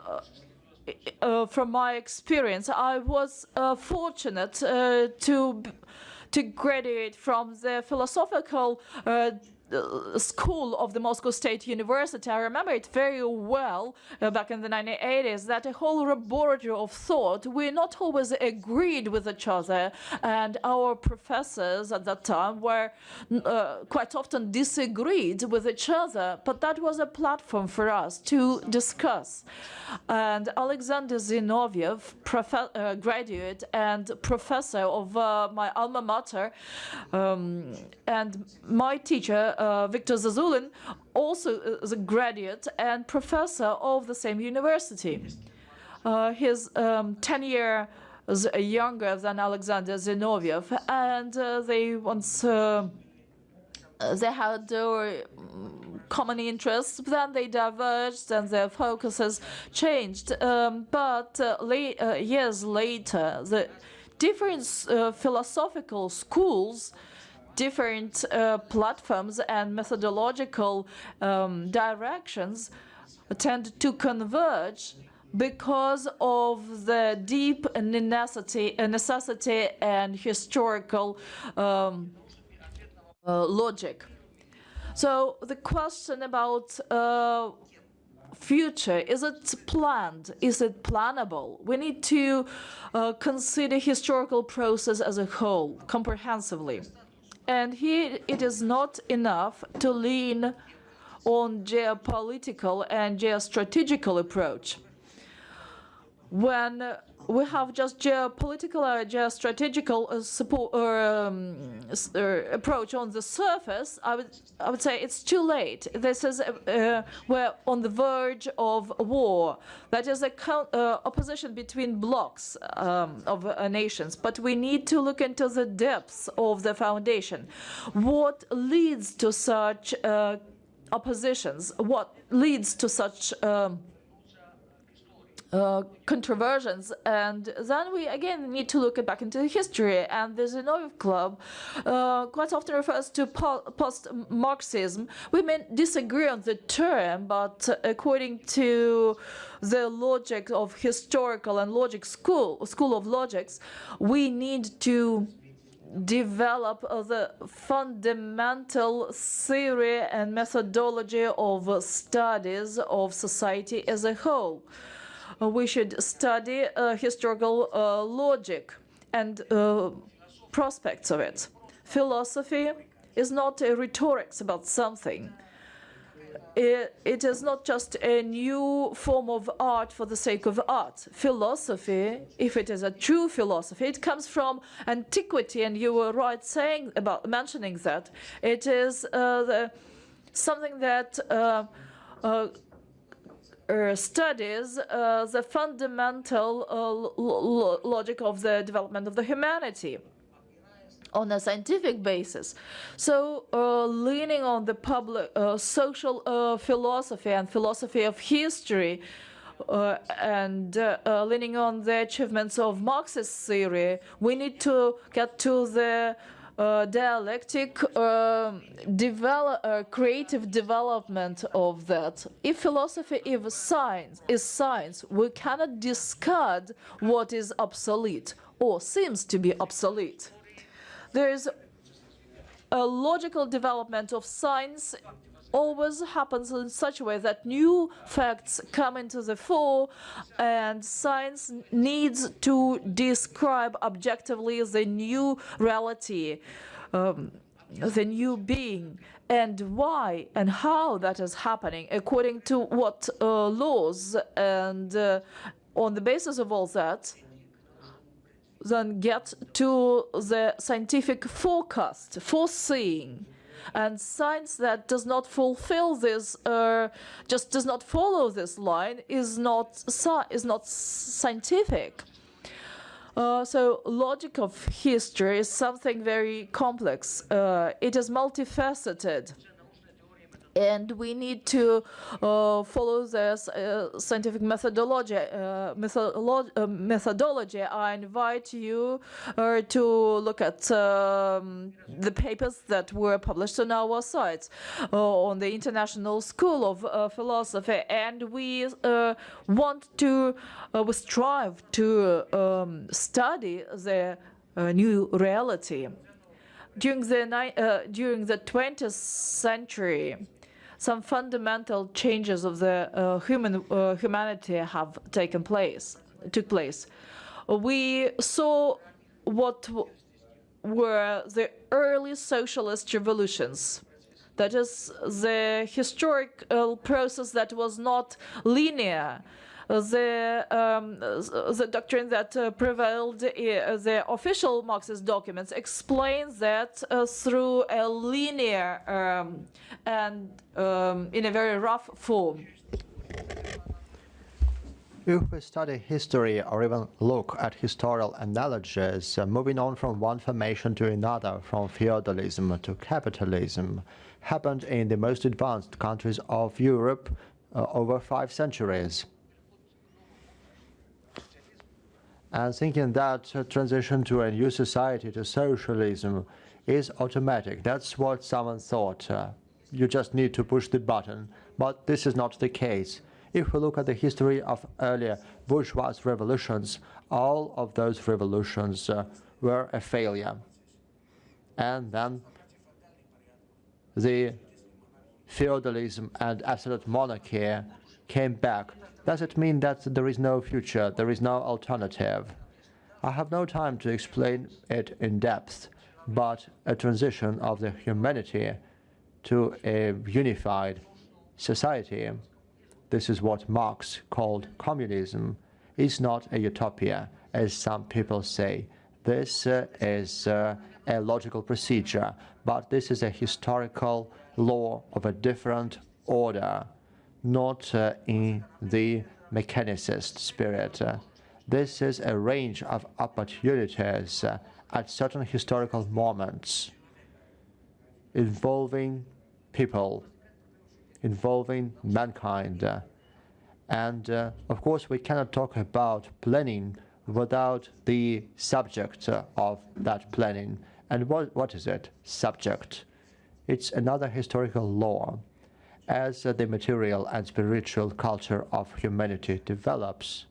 uh, from my experience. I was uh, fortunate uh, to to graduate from the philosophical uh, uh, school of the Moscow State University. I remember it very well uh, back in the 1980s that a whole laboratory of thought, we not always agreed with each other, and our professors at that time were uh, quite often disagreed with each other, but that was a platform for us to discuss. And Alexander Zinoviev, uh, graduate and professor of uh, my alma mater, um, and my teacher, uh, Viktor Vazyulin, also a graduate and professor of the same university. Uh, he's um, 10 years younger than Alexander Zinoviev, and uh, they once uh, they had uh, common interests, then they diverged and their focuses changed. Um, but uh, uh, years later, the different philosophical schools different uh, platforms and methodological um, directions tend to converge because of the deep necessity, necessity and historical um, uh, logic. So the question about uh, future is it planned? Is it plannable? We need to uh, consider historical process as a whole comprehensively and here it is not enough to lean on geopolitical and geostrategical approach. When we have just geopolitical or geostrategical uh, support or um, uh, approach on the surface, I would I would say it's too late. This is uh, uh, we're on the verge of war. That is a uh, opposition between blocks um, of uh, nations. But we need to look into the depths of the foundation. What leads to such uh, oppositions? What leads to such um, uh, controversies, and then we again need to look back into history. And the Zinoviev Club uh, quite often refers to po post-Marxism. We may disagree on the term, but according to the logic of historical and logic school, school of logics, we need to develop the fundamental theory and methodology of studies of society as a whole. We should study uh, historical uh, logic and uh, prospects of it. Philosophy is not a rhetorics about something it, it is not just a new form of art for the sake of art. Philosophy, if it is a true philosophy, it comes from antiquity, and you were right saying about mentioning that. It is uh, the, something that uh, uh studies uh, the fundamental uh, lo logic of the development of the humanity on a scientific basis. So uh, leaning on the public uh, social uh, philosophy and philosophy of history uh, and uh, uh, leaning on the achievements of Marxist theory, we need to get to the dialectic um, develop, creative development of that. If philosophy is science, is science, we cannot discard what is obsolete or seems to be obsolete. There is a logical development of science always happens in such a way that new facts come into the fore and science needs to describe objectively the new reality, um, the new being, and why and how that is happening according to what uh, laws and uh, on the basis of all that, then get to the scientific forecast, foreseeing. And science that does not fulfill this, uh, just does not follow this line, is not is not scientific. Uh, so logic of history is something very complex. Uh, it is multifaceted and we need to uh, follow this uh, scientific methodology. Uh, uh, methodology. I invite you uh, to look at um, the papers that were published on our site uh, on the International School of Philosophy, and we want to, we strive to um, study the new reality. During the, during the 20th century, some fundamental changes of the uh, human uh, humanity have taken place, took place. We saw what were the early socialist revolutions. That is the historic uh, process that was not linear the um, the doctrine that uh, prevailed the official Marxist documents explains that uh, through a linear um, and um, in a very rough form. If we study history or even look at historical analogies, uh, moving on from one formation to another, from feudalism to capitalism, happened in the most advanced countries of Europe uh, over five centuries. And thinking that transition to a new society, to socialism, is automatic. That's what someone thought. Uh, you just need to push the button. But this is not the case. If we look at the history of earlier bourgeois revolutions, all of those revolutions uh, were a failure. And then the feudalism and absolute monarchy came back does it mean that there is no future, there is no alternative? I have no time to explain it in depth, but a transition of the humanity to a unified society, this is what Marx called communism, is not a utopia, as some people say. This uh, is uh, a logical procedure, but this is a historical law of a different order not uh, in the mechanicist spirit. Uh, this is a range of opportunities uh, at certain historical moments involving people, involving mankind, And uh, of course, we cannot talk about planning without the subject of that planning. And what, what is it? Subject. It's another historical law. As the material and spiritual culture of humanity develops,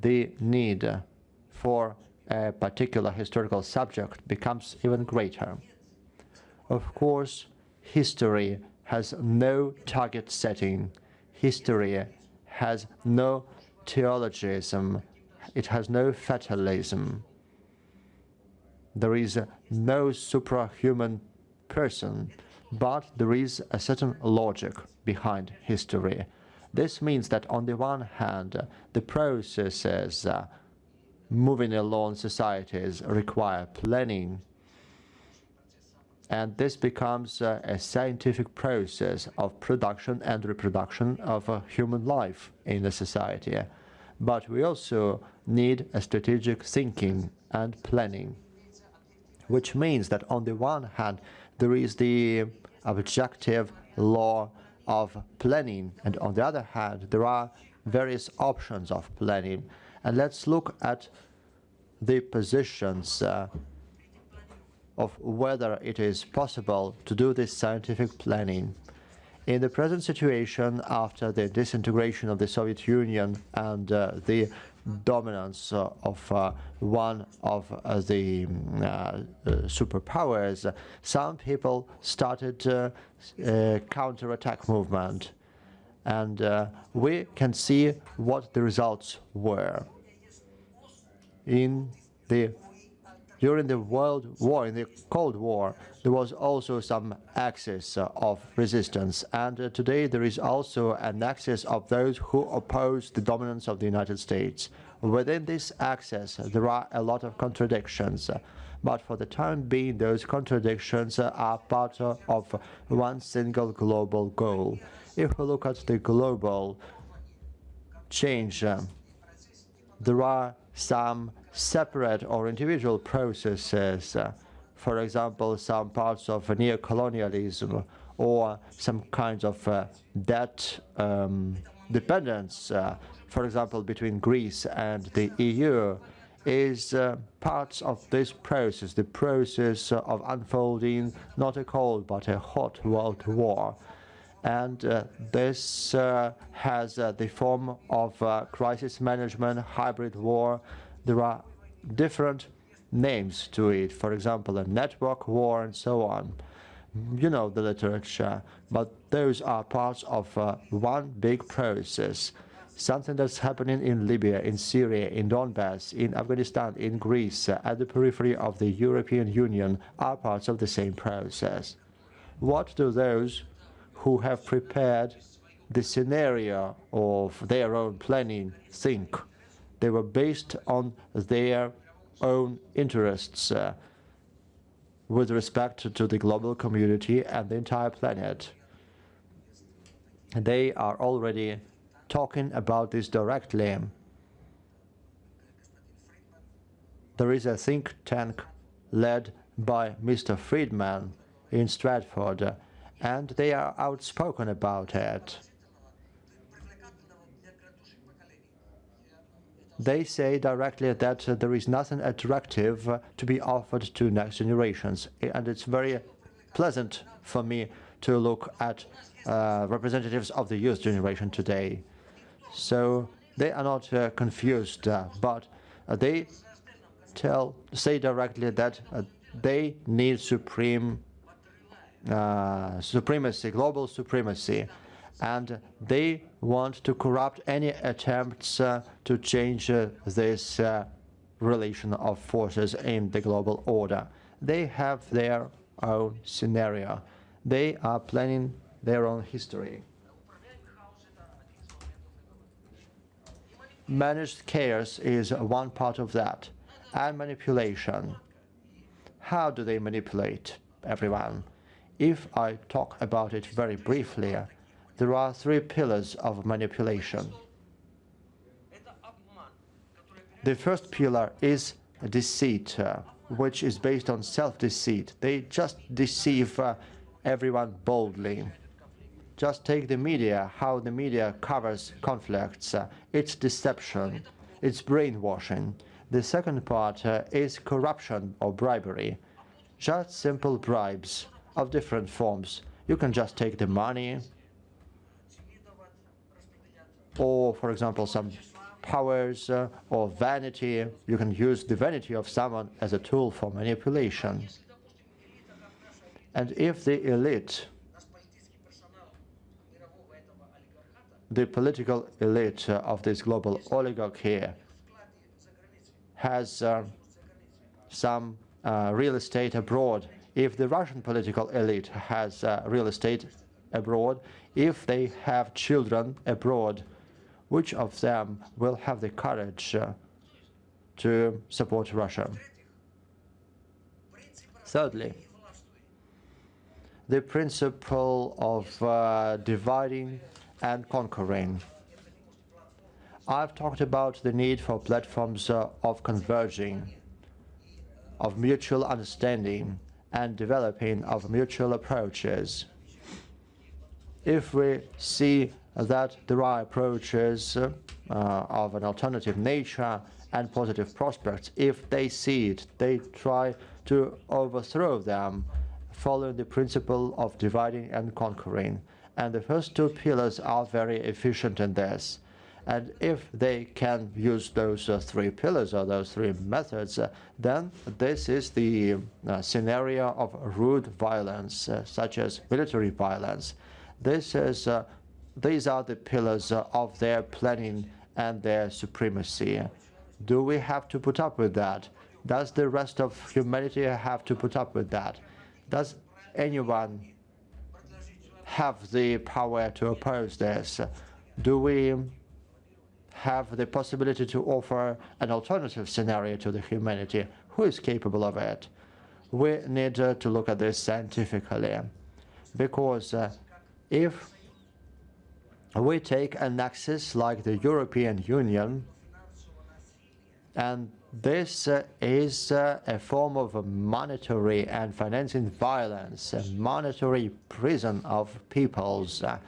the need for a particular historical subject becomes even greater. Of course, history has no target setting. History has no teleologism. It has no fatalism. There is no suprahuman person, but there is a certain logic behind history. This means that on the one hand, the processes uh, moving along societies require planning, and this becomes uh, a scientific process of production and reproduction of uh, human life in the society. But we also need a strategic thinking and planning, which means that on the one hand, there is the objective law of planning, and on the other hand, there are various options of planning. And let's look at the positions uh, of whether it is possible to do this scientific planning. In the present situation, after the disintegration of the Soviet Union and uh, the dominance of uh, one of uh, the mm, uh, superpowers, some people started a counterattack movement. And we can see what the results were. In the during the World War, in the Cold War, there was also some axis of resistance. And uh, today there is also an axis of those who oppose the dominance of the United States. Within this axis, there are a lot of contradictions. But for the time being, those contradictions are part of one single global goal. If we look at the global change, there are some separate or individual processes, uh, for example, some parts of neocolonialism or some kinds of uh, debt um, dependence, uh, for example, between Greece and the EU, is uh, parts of this process, the process of unfolding not a cold but a hot world war and uh, this uh, has the form of crisis management, hybrid war. There are different names to it, for example, a network war and so on. You know the literature, but those are parts of uh, one big process. Something that's happening in Libya, in Syria, in Donbass, in Afghanistan, in Greece, uh, at the periphery of the European Union are parts of the same process. What do those who have prepared the scenario of their own planning think. They were based on their own interests uh, with respect to the global community and the entire planet. They are already talking about this directly. There is a think tank led by Mr. Friedman in Stratfor and they are outspoken about it. They say directly that uh, there is nothing attractive uh, to be offered to next generations, and it's very pleasant for me to look at uh, representatives of the youth generation today. So they are not uh, confused, uh, but uh, they tell say directly that they need supreme supremacy, global supremacy, and they want to corrupt any attempts to change uh, this uh, relation of forces in the global order. They have their own scenario. They are planning their own history. Managed chaos is one part of that, and manipulation. How do they manipulate everyone? If I talk about it very briefly, there are three pillars of manipulation. The first pillar is deceit, uh, which is based on self-deceit. They just deceive uh, everyone boldly. just take the media, how the media covers conflicts. Uh, it's deception, it's brainwashing. The second part uh, is corruption or bribery. Just simple bribes of different forms. You can just take the money, or, for example, some powers uh, or vanity. You can use the vanity of someone as a tool for manipulation. And if the elite, the political elite uh, of this global oligarchy has uh, some uh, real estate abroad, if the Russian political elite has uh, real estate abroad, if they have children abroad, which of them will have the courage uh, to support Russia? Thirdly, the principle of uh, dividing and conquering. I've talked about the need for platforms uh, of converging, of mutual understanding, and developing of mutual approaches. If we see that there are approaches uh, of an alternative nature and positive prospects, if they see it, they try to overthrow them following the principle of dividing and conquering. And the first two pillars are very efficient in this. And if they can use those uh, three pillars or those three methods, uh, then this is the uh, scenario of rude violence, uh, such as military violence. This is, uh, these are the pillars of their planning and their supremacy. Do we have to put up with that? Does the rest of humanity have to put up with that? Does anyone have the power to oppose this? Do we have the possibility to offer an alternative scenario to the humanity? Who is capable of it? We need to look at this scientifically because uh, if we take an axis like the European Union and this uh, is uh, a form of monetary and financing violence, a monetary prison of peoples. Uh,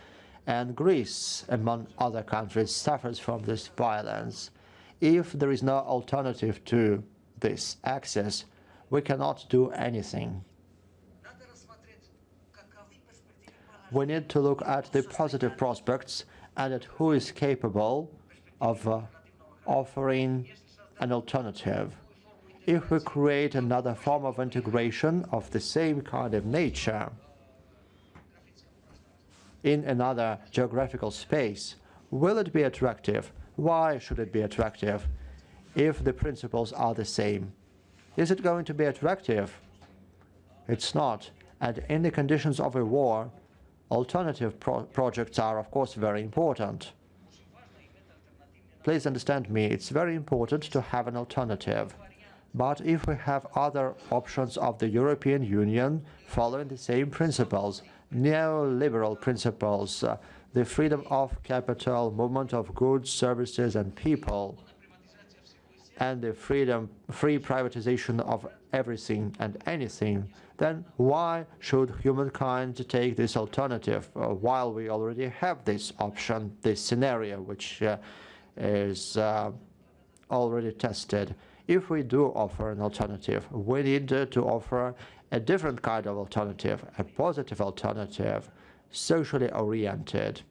and Greece, among other countries, suffers from this violence. If there is no alternative to this access, we cannot do anything. We need to look at the positive prospects and at who is capable of uh, offering an alternative. If we create another form of integration of the same kind of nature in another geographical space, will it be attractive? Why should it be attractive if the principles are the same? Is it going to be attractive? It's not. And in the conditions of a war, alternative pro projects are, of course, very important. Please understand me, it's very important to have an alternative. But if we have other options of the European Union following the same principles, neoliberal principles, uh, the freedom of capital, movement of goods, services and people, and the freedom, free privatization of everything and anything, then why should humankind take this alternative uh, while we already have this option, this scenario, which uh, is uh, already tested. If we do offer an alternative, we need uh, to offer a different kind of alternative, a positive alternative, socially oriented.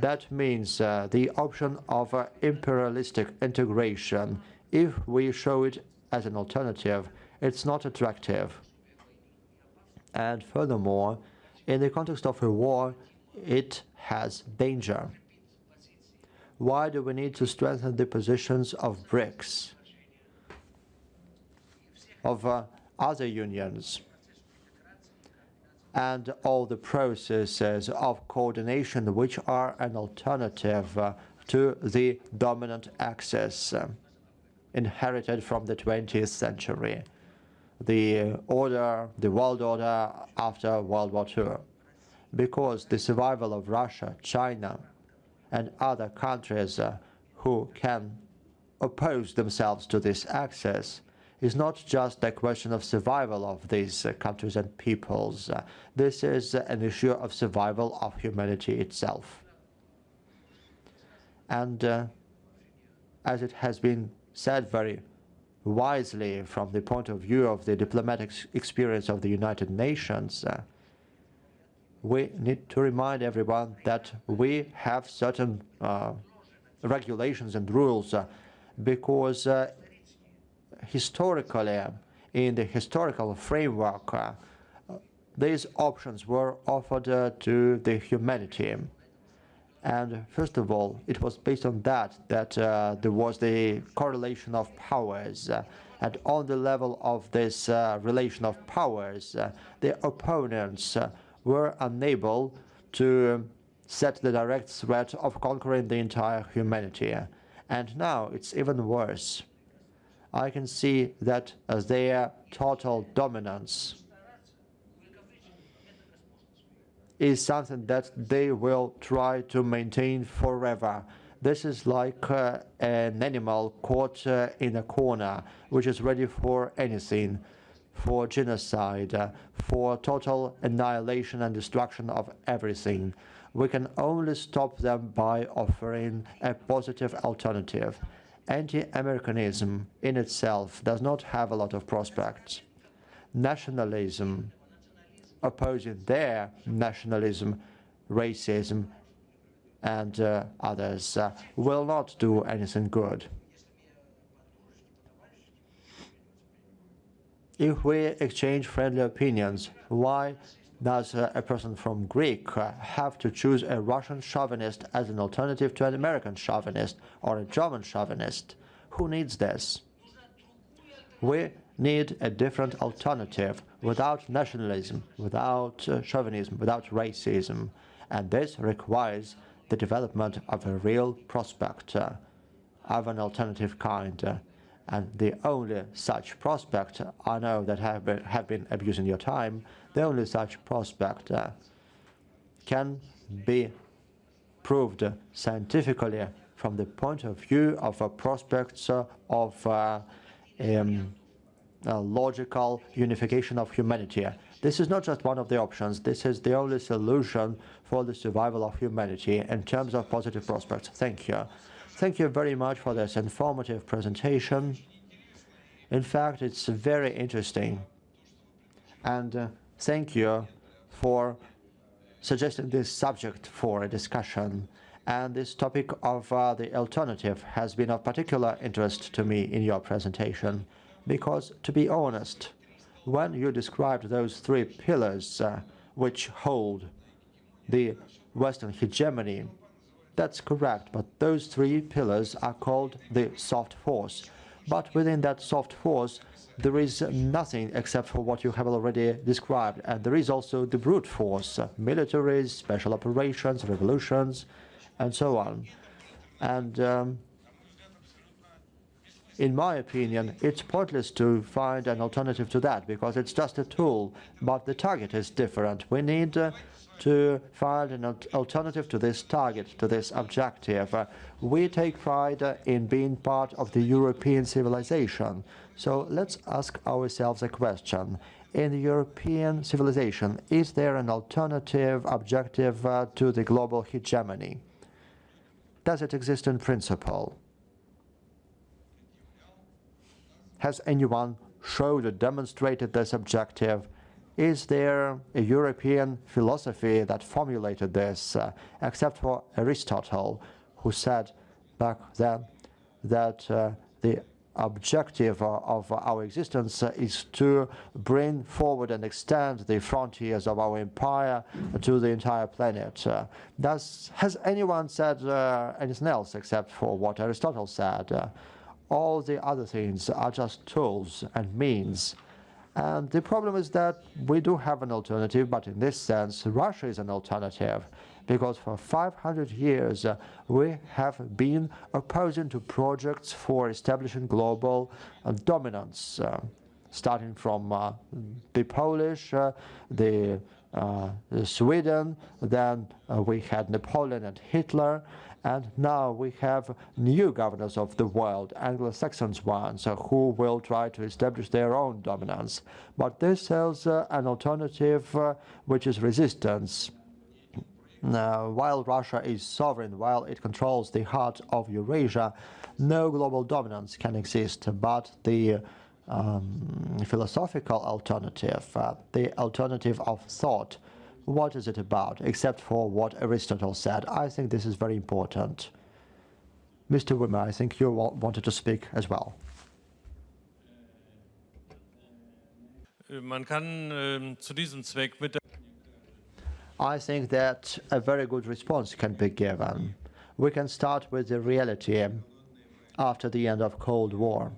That means uh, the option of uh, imperialistic integration. If we show it as an alternative, it's not attractive. And furthermore, in the context of a war, it has danger. Why do we need to strengthen the positions of BRICS, of uh, other unions, and all the processes of coordination which are an alternative uh, to the dominant axis uh, inherited from the 20th century, the order, the world order after World War II because the survival of Russia, China, and other countries uh, who can oppose themselves to this access is not just a question of survival of these uh, countries and peoples. Uh, this is uh, an issue of survival of humanity itself. And as it has been said very wisely from the point of view of the diplomatic experience of the United Nations, uh, we need to remind everyone that we have certain uh, regulations and rules uh, because historically, in the historical framework, uh, these options were offered uh, to the humanity. And first of all, it was based on that that uh, there was the correlation of powers. Uh, and on the level of this uh, relation of powers, the opponents were unable to set the direct threat of conquering the entire humanity. And now it's even worse. I can see that as their total dominance is something that they will try to maintain forever. This is like uh, an animal caught uh, in a corner, which is ready for anything, for genocide, uh, for total annihilation and destruction of everything. We can only stop them by offering a positive alternative. Anti-Americanism in itself does not have a lot of prospects. Nationalism opposing their nationalism, racism, and uh, others uh, will not do anything good. If we exchange friendly opinions, why does a person from Greek uh, have to choose a Russian chauvinist as an alternative to an American chauvinist or a German chauvinist? Who needs this? We need a different alternative without nationalism, without uh, chauvinism, without racism. And this requires the development of a real prospect uh, of an alternative kind. And the only such prospect, I know that have been, have been abusing your time, the only such prospect uh, can be proved scientifically from the point of view of a prospects uh, of uh, um, logical unification of humanity. This is not just one of the options, this is the only solution for the survival of humanity in terms of positive prospects. Thank you. Thank you very much for this informative presentation. In fact, it's very interesting. And uh, thank you for suggesting this subject for a discussion. And this topic of uh, the alternative has been of particular interest to me in your presentation. Because, to be honest, when you described those three pillars uh, which hold the Western hegemony, that's correct, but those three pillars are called the soft force. But within that soft force, there is nothing except for what you have already described. And there is also the brute force, militaries, special operations, revolutions, and so on. And um, in my opinion, it's pointless to find an alternative to that because it's just a tool, but the target is different. We need uh, to find an alternative to this target, to this objective. Uh, we take pride uh, in being part of the European civilization. So let's ask ourselves a question. In European civilization, is there an alternative objective uh, to the global hegemony? Does it exist in principle? Has anyone showed or demonstrated this objective? Is there a European philosophy that formulated this, uh, except for Aristotle, who said back then that uh, the objective of our existence is to bring forward and extend the frontiers of our empire to the entire planet. Does, has anyone said uh, anything else except for what Aristotle said? All the other things are just tools and means. And the problem is that we do have an alternative, but in this sense, Russia is an alternative, because for 500 years uh, we have been opposing to projects for establishing global uh, dominance, uh, starting from uh, the Polish, uh, the uh, Sweden, then we had Napoleon and Hitler, and now we have new governors of the world, Anglo-Saxons ones, who will try to establish their own dominance. But this is an alternative which is resistance. Now, while Russia is sovereign, while it controls the heart of Eurasia, no global dominance can exist, but the um, philosophical alternative, uh, the alternative of thought, what is it about, except for what Aristotle said? I think this is very important. Mr. Wimmer, I think you wanted to speak as well. Äh, Man kann ähm, zu diesem Zweck mit I think that a very good response can be given. We can start with the reality after the end of Cold War.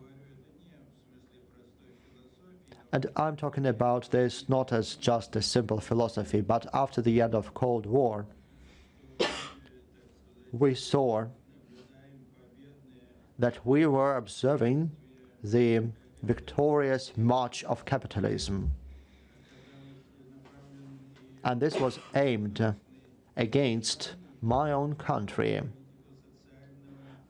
And I'm talking about this not as just a simple philosophy, but after the end of Cold War, we saw that we were observing the victorious march of capitalism. And this was aimed against my own country.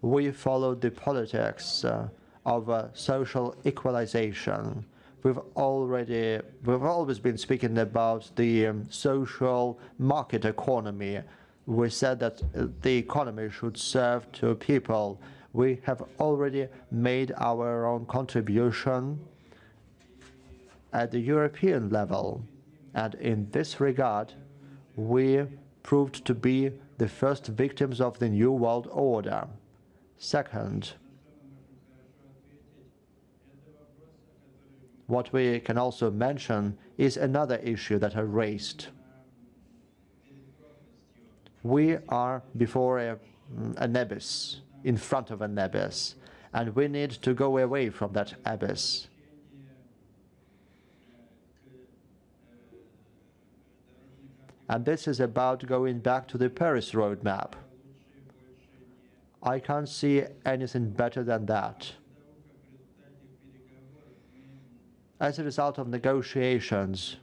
We followed the politics uh, of uh, social equalization. We've already, we've always been speaking about the um, social market economy. We said that uh, the economy should serve to people. We have already made our own contribution at the European level. And in this regard, we proved to be the first victims of the New World Order. Second, what we can also mention is another issue that I raised. We are before a, mm, an abyss, in front of an abyss, and we need to go away from that abyss. And this is about going back to the Paris roadmap. I can't see anything better than that. As a result of negotiations,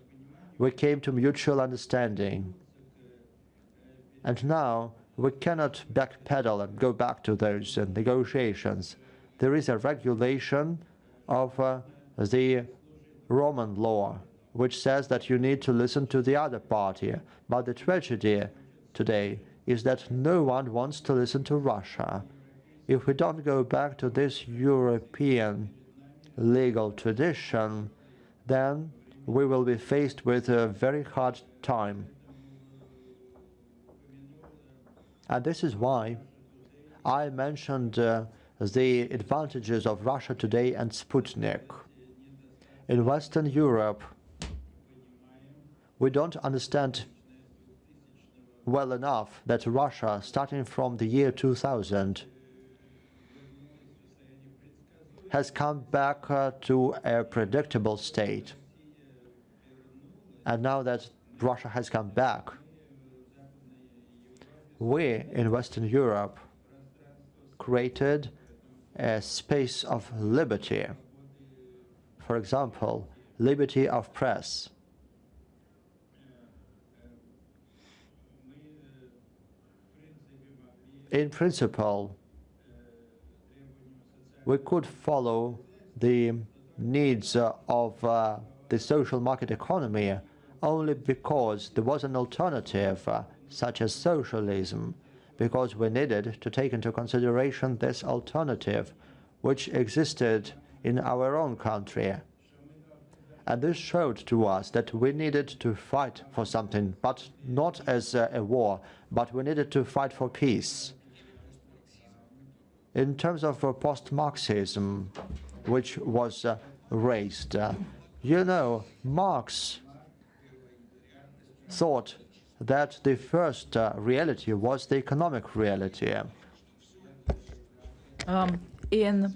we came to mutual understanding. And now we cannot backpedal and go back to those uh, negotiations. There is a regulation of uh, the Roman law which says that you need to listen to the other party. But the tragedy today is that no one wants to listen to Russia. If we don't go back to this European legal tradition, then we will be faced with a very hard time. And this is why I mentioned uh, the advantages of Russia today and Sputnik. In Western Europe, we don't understand well enough that Russia, starting from the year 2000, has come back uh, to a predictable state. And now that Russia has come back, we in Western Europe created a space of liberty. For example, liberty of press. In principle, we could follow the needs uh, of uh, the social market economy only because there was an alternative, uh, such as socialism, because we needed to take into consideration this alternative, which existed in our own country. And this showed to us that we needed to fight for something, but not as a, a war, but we needed to fight for peace. In terms of uh, post-Marxism, which was uh, raised, uh, you know, Marx thought that the first reality was the economic reality. Um, in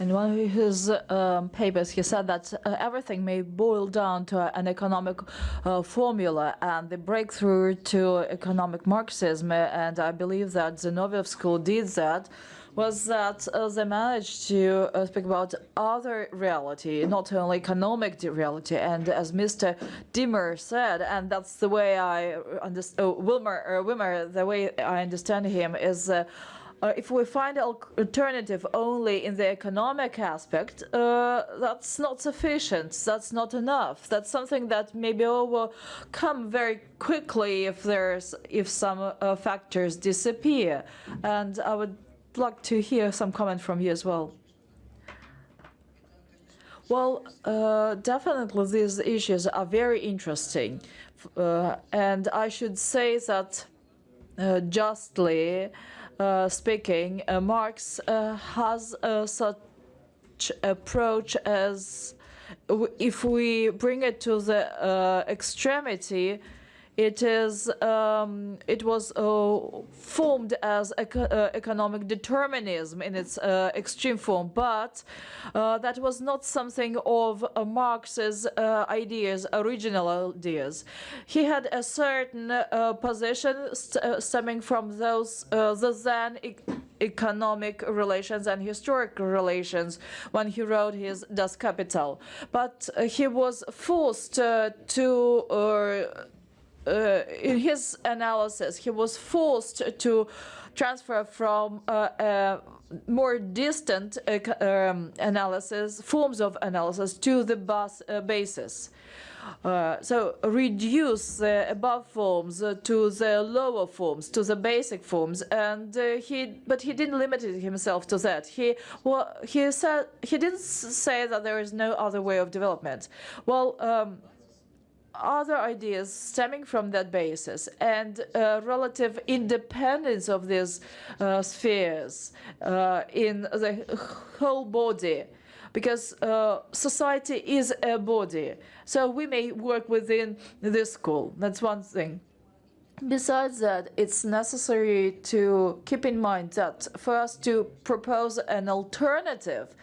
in one of his um, papers, he said that uh, everything may boil down to an economic uh, formula and the breakthrough to economic Marxism. And I believe that Zinoviev school did that was that uh, they managed to uh, speak about other reality, not only economic reality. And as Mr. Dimmer said, and that's the way I understand, uh, Wilmer, uh, Wimmer, the way I understand him is. Uh, if we find an alternative only in the economic aspect, uh, that's not sufficient. That's not enough. That's something that maybe will come very quickly if there's if some uh, factors disappear. And I would like to hear some comment from you as well. Well, uh, definitely these issues are very interesting. Uh, and I should say that uh, justly speaking, uh, Marx uh, has uh, such approach as if we bring it to the uh, extremity, it is um, it was uh, formed as uh, economic determinism in its uh, extreme form, but uh, that was not something of uh, Marx's uh, ideas, original ideas. He had a certain position st- stemming from those the then e- economic relations and historic relations when he wrote his Das Kapital, but he was forced to. Uh, in his analysis, he was forced to transfer from uh, uh, more distant uh, um, analysis, forms of analysis, to the bas- uh, basis. So reduce the above forms to the lower forms, to the basic forms, and he. But he didn't limit himself to that. He well, he said he didn't say that there is no other way of development. Well. Um, other ideas stemming from that basis and uh, relative independence of these uh, spheres uh, in the whole body. Because uh, society is a body so we may work within this school. That's one thing. Besides that, it's necessary to keep in mind that for us to propose an alternative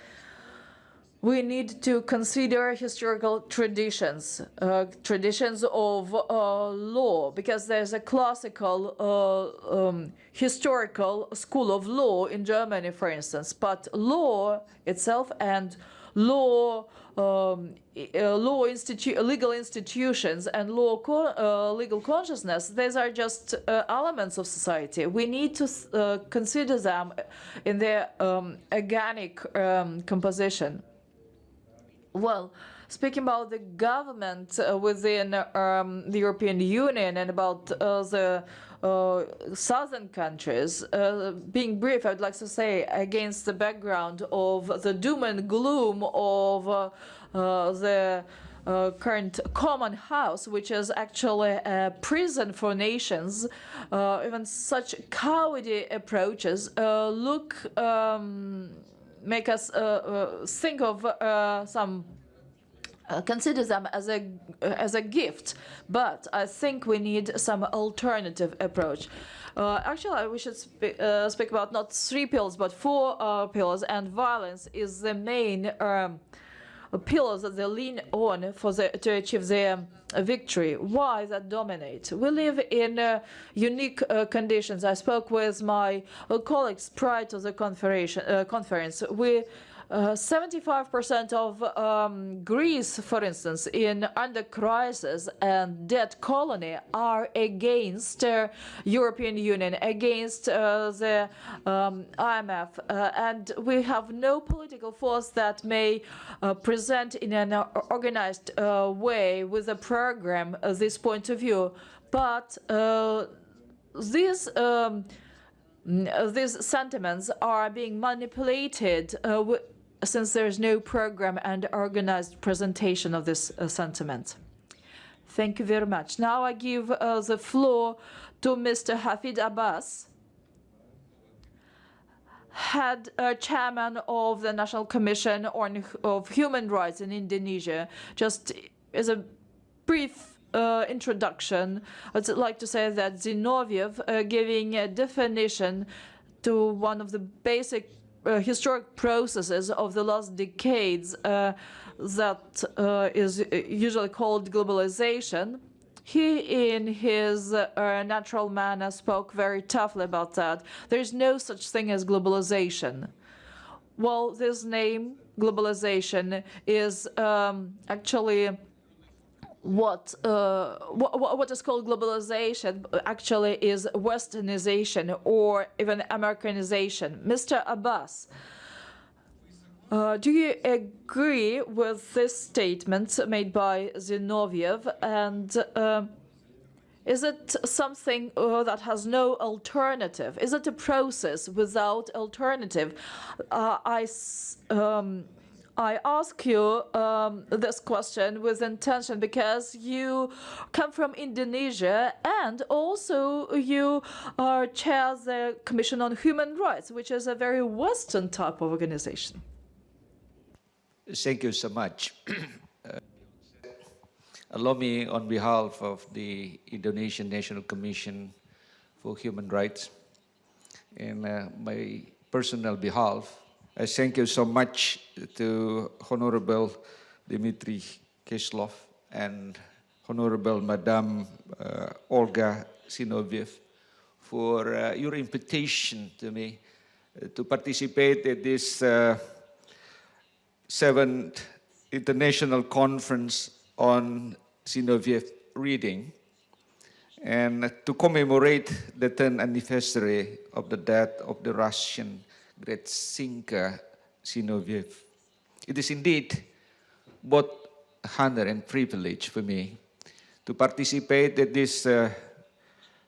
we need to consider historical traditions, uh, traditions of uh, law, because there's a classical uh, um, historical school of law in Germany, for instance. But law itself and law, um, uh, law institu- legal institutions and law co- uh, legal consciousness, these are just uh, elements of society. We need to uh, consider them in their um, organic um, composition. Well, speaking about the government uh, within um, the European Union and about uh, the uh, southern countries, uh, being brief, I would like to say against the background of the doom and gloom of uh, uh, the uh, current common house, which is actually a prison for nations, uh, even such cowardly approaches uh, look um, make us uh, uh, think of uh, some uh, consider them as a as a gift, but I think we need some alternative approach. Uh, actually, we should spe- uh, speak about not three pillars, but four uh, pillars, and violence is the main um, pillars that they lean on for the, to achieve their victory. Why that dominate? We live in uh, unique uh, conditions. I spoke with my uh, colleagues prior to the conference. Uh, conference. We uh, 75% of um, Greece, for instance, in under crisis and debt colony, are against uh, European Union, against uh, the um, IMF, uh, and we have no political force that may uh, present in an uh, organized uh, way with a program uh, this point of view. But uh, these. Um, these sentiments are being manipulated uh, since there is no program and organized presentation of this uh, sentiment. Thank you very much. Now I give uh, the floor to Mr. Hafid Abbas, head uh, chairman of the National Commission on, of Human Rights in Indonesia. Just as a brief uh, introduction, I'd like to say that Zinoviev, uh, giving a definition to one of the basic uh, historic processes of the last decades uh, that uh, is usually called globalization. He, in his uh, natural manner, spoke very toughly about that. There is no such thing as globalization. Well, this name, globalization, is um, actually what, uh, what what is called globalization actually is westernization or even Americanization. Mr. Abbas, uh, do you agree with this statement made by Zinoviev and uh, is it something uh, that has no alternative? Is it a process without alternative? Uh, I, um, I ask you um, this question with intention because you come from Indonesia and also you are chair the Commission on Human Rights, which is a very Western type of organization. Thank you so much. Uh, Allow me, on behalf of the Indonesian National Commission for Human Rights, and uh, my personal behalf, I thank you so much to Honorable Dmitry Kislov and Honorable Madame uh, Olga Zinoviev for uh, your invitation to me uh, to participate in this uh, seventh international conference on Zinoviev reading and to commemorate the 10th anniversary of the death of the Russian great thinker Zinoviev. It is indeed both honor and privilege for me to participate at this uh,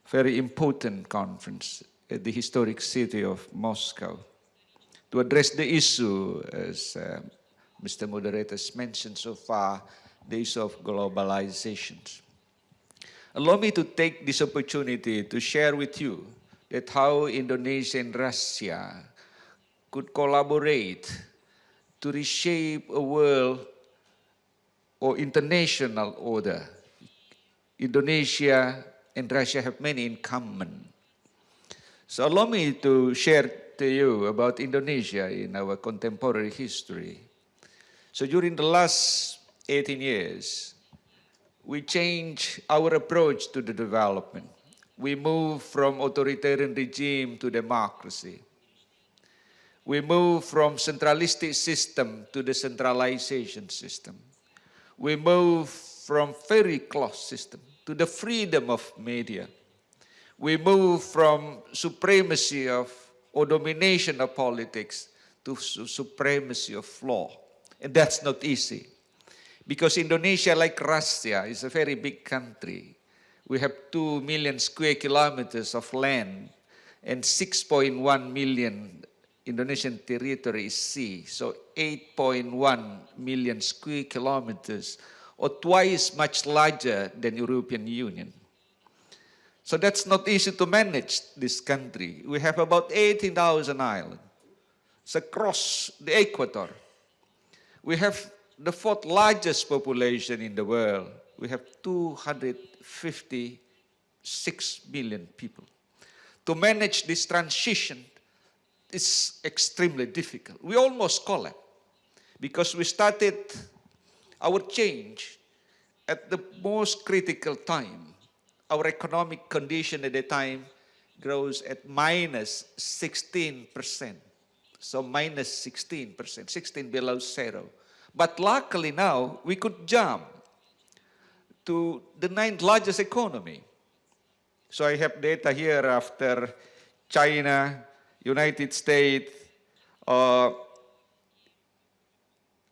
very important conference at the historic city of Moscow to address the issue, as uh, Mr. Moderator has mentioned so far, the issue of globalization. Allow me to take this opportunity to share with you that how Indonesia and Russia could collaborate to reshape a world or international order. Indonesia and Russia have many in common. So allow me to share to you about Indonesia in our contemporary history. So during the last 18 years, we changed our approach to the development. We moved from authoritarian regime to democracy. We move from centralistic system to the centralization system. We move from very closed system to the freedom of media. We move from supremacy of or domination of politics to su- supremacy of law. And that's not easy. Because Indonesia, like Russia, is a very big country. We have 2 million square kilometers of land and 6.1 million Indonesian territory is sea. So 8.1 million square kilometers or twice much larger than European Union. So that's not easy to manage this country. We have about 18,000 islands. Across the equator. We have the fourth largest population in the world. We have 256 million people. To manage this transition is extremely difficult. We almost collapsed because we started our change at the most critical time. Our economic condition at the time grows at minus 16%. So minus 16%, 16 below zero. But luckily now we could jump to the ninth largest economy. So I have data here after China, United States, uh,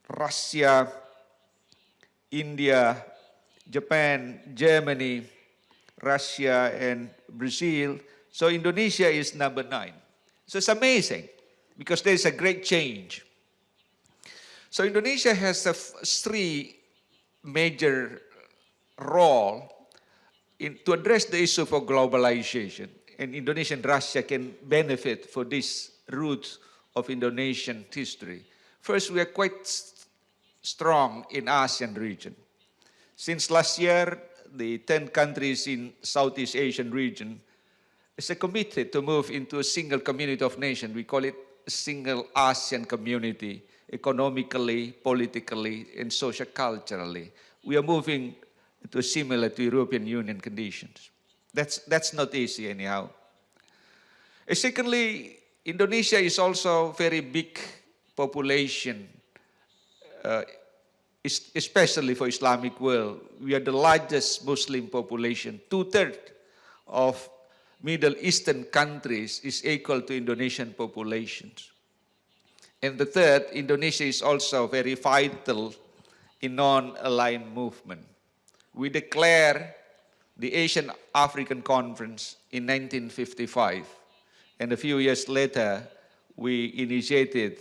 Russia, India, Japan, Germany, Russia, and Brazil. So Indonesia is number nine. So it's amazing because there's a great change. So Indonesia has a three major role in, to address the issue of globalization. And Indonesia and Russia can benefit for this root of Indonesian history. First, we are quite strong in ASEAN region. Since last year, the 10 countries in Southeast Asian region is committed to move into a single community of nations. We call it a single ASEAN community, economically, politically, and socio-culturally. We are moving to similar to European Union conditions. That's, that's not easy anyhow. Uh, secondly, Indonesia is also very big population, uh, especially for Islamic world. We are the largest Muslim population. Two-thirds of Middle Eastern countries is equal to Indonesian populations. And the third, Indonesia is also very vital in non-aligned movement. We declare the Asian African Conference in 1955, and a few years later, we initiated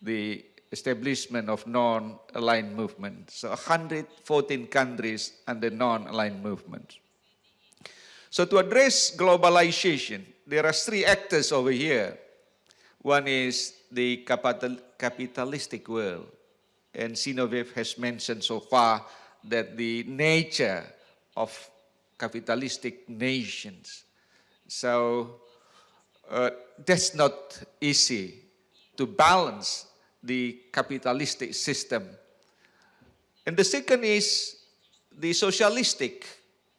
the establishment of non-aligned movement. So 114 countries under non-aligned movement. So to address globalization, there are three actors over here. One is the capital, capitalistic world. And Zinoviev has mentioned so far that the nature of capitalistic nations. So uh, that's not easy to balance the capitalistic system. And the second is the socialistic.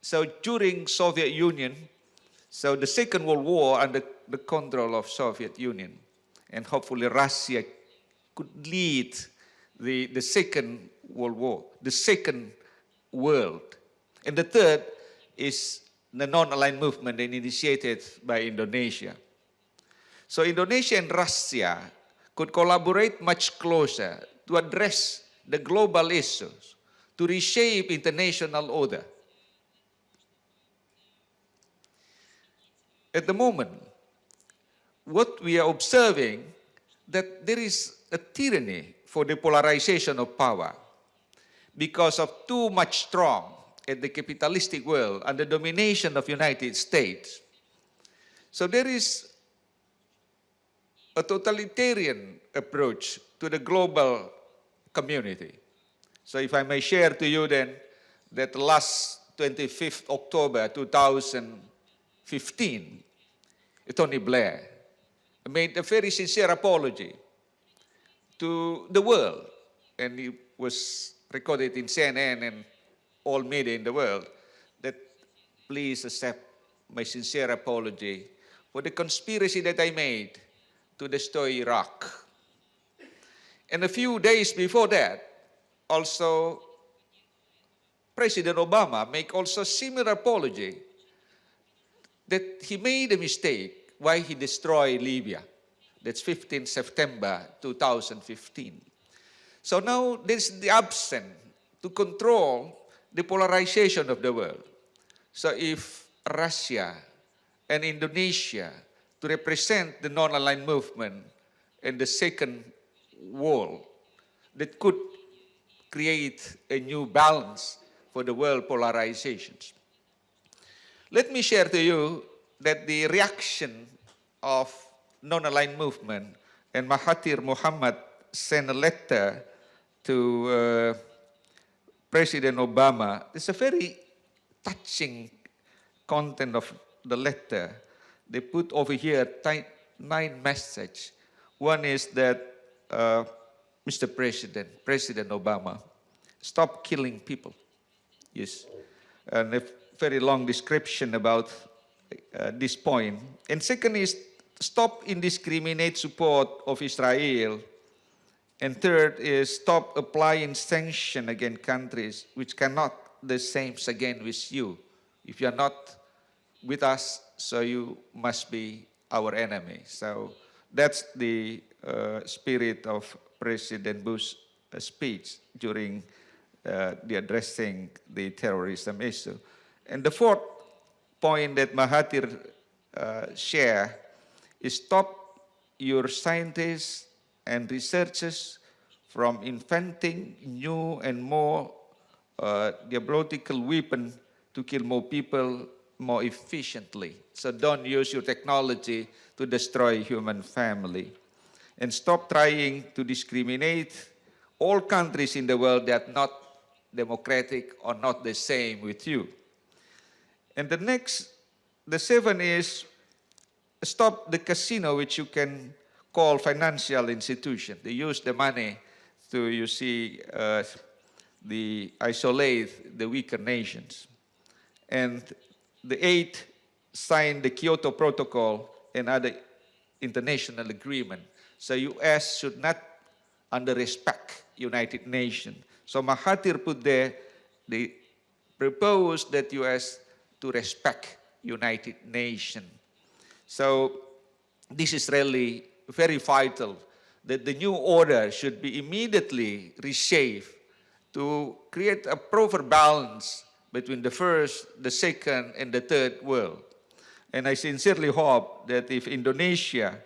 So during Soviet Union, so the Second World War under the control of Soviet Union, and hopefully Russia could lead the, the Second World War, the second world. And the third is the non-aligned movement initiated by Indonesia. So Indonesia and Russia could collaborate much closer to address the global issues, to reshape international order. At the moment, what we are observing that there is a tyranny for the polarization of power because of too much strong in the capitalistic world and the domination of United States. So there is a totalitarian approach to the global community. So if I may share to you then that last 25th October 2015, Tony Blair made a very sincere apology to the world and it was recorded in CNN and all media in the world that please accept my sincere apology for the conspiracy that I made to destroy Iraq. And a few days before that, also President Obama made also similar apology that he made a mistake why he destroyed Libya. That's 15 September 2015. So now there's the absence to control the polarization of the world. So if Russia and Indonesia to represent the non-aligned movement in the second world that could create a new balance for the world polarizations. Let me share to you that the reaction of non-aligned movement and Mahathir Mohamad sent a letter to uh, President Obama. It's a very touching content of the letter. They put over here nine messages. One is that, uh, Mr. President, President Obama, stop killing people. Yes. And a very long description about uh, this point. And second is stop indiscriminate support of Israel. And third is stop applying sanction against countries which cannot the same again with you. If you are not with us, so you must be our enemy. So that's the uh, spirit of President Bush's uh, speech during uh, the addressing the terrorism issue. And the fourth point that Mahathir uh, share is stop your scientists and researchers from inventing new and more uh, diabolical weapon to kill more people more efficiently. So don't use your technology to destroy human family. And stop trying to discriminate all countries in the world that are not democratic or not the same with you. And the next, the seven is stop the casino, which you can call financial institution. They use the money to, you see, uh, the isolate the weaker nations. And the eight signed the Kyoto Protocol and other international agreement. So U.S. should not under respect United Nations. So Mahathir put there, they proposed that U.S. to respect United Nations. So this is really very vital that the new order should be immediately reshaped to create a proper balance between the first, the second, and the third world. And I sincerely hope that if Indonesia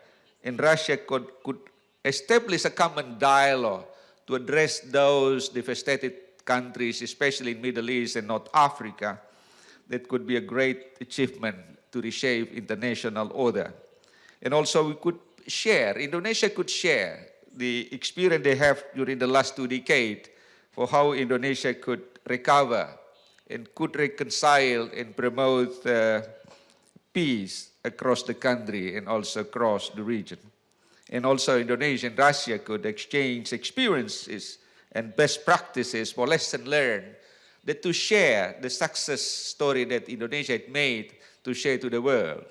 and Russia could, could establish a common dialogue to address those devastated countries, especially in Middle East and North Africa, that could be a great achievement to reshape international order. And also we could share, Indonesia could share the experience they have during the last two decades for how Indonesia could recover and could reconcile and promote uh, peace across the country and also across the region. And also Indonesia and Russia could exchange experiences and best practices for lesson learned that to share the success story that Indonesia had made to share to the world.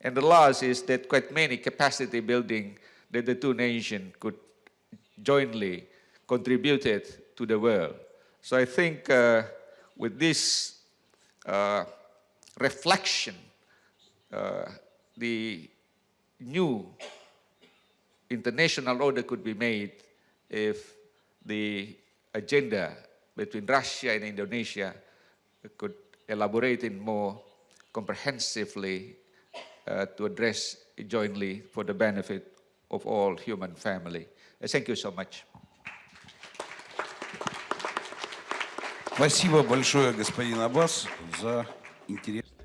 And the last is that quite many capacity building that the two nations could jointly contributed to the world. So I think uh, with this uh, reflection, uh, the new international order could be made if the agenda between Russia and Indonesia could elaborate in more comprehensively uh, to address jointly for the benefit of all human family. Uh, thank you so much.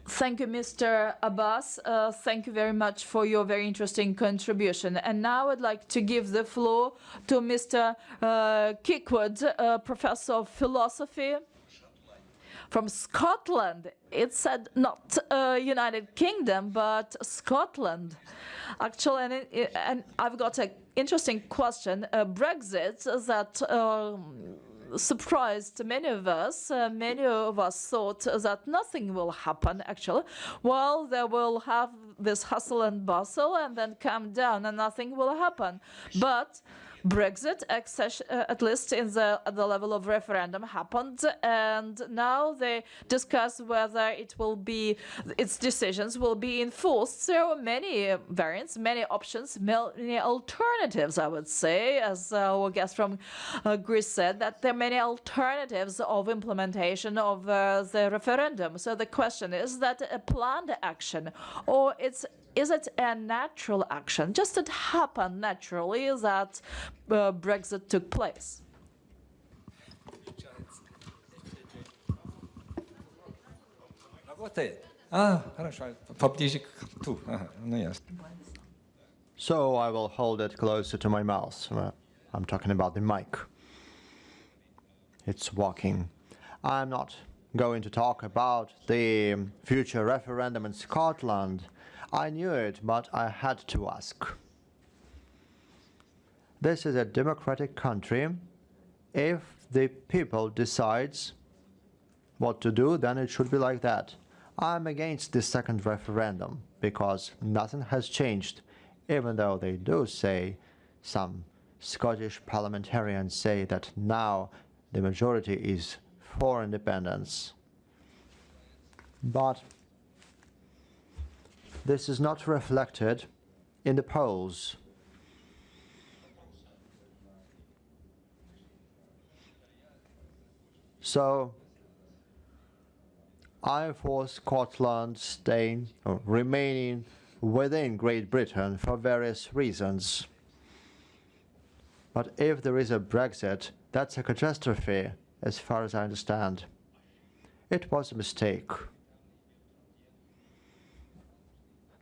Thank you, Mr. Abbas. Uh, thank you very much for your very interesting contribution. And now I'd like to give the floor to Mr. Uh, Kirkwood, uh, Professor of Philosophy from Scotland. It said not uh, United Kingdom, but Scotland. Actually, and, it, and I've got an interesting question. Uh, Brexit that um, surprised many of us. Uh, many of us thought that nothing will happen, actually. Well, they will have this hustle and bustle and then come down and nothing will happen. But Brexit, uh, at least in the, at the level of referendum, happened, and now they discuss whether it will be its decisions will be enforced. There are many variants, many options, many alternatives. I would say, as our guest from uh, Greece said, that there are many alternatives of implementation of uh, the referendum. So the question is that a planned action or it's is it a natural action? Just it happened naturally that uh, Brexit took place. So I will hold it closer to my mouth. Uh, I'm talking about the mic. It's working. I'm not going to talk about the future referendum in Scotland. I knew it, but I had to ask. This is a democratic country. If the people decides what to do, then it should be like that. I'm against the second referendum because nothing has changed, even though they do say, some Scottish parliamentarians say that now the majority is for independence. But this is not reflected in the polls. So I for Scotland staying or remaining within Great Britain for various reasons. But if there is a Brexit, that's a catastrophe, as far as I understand. It was a mistake.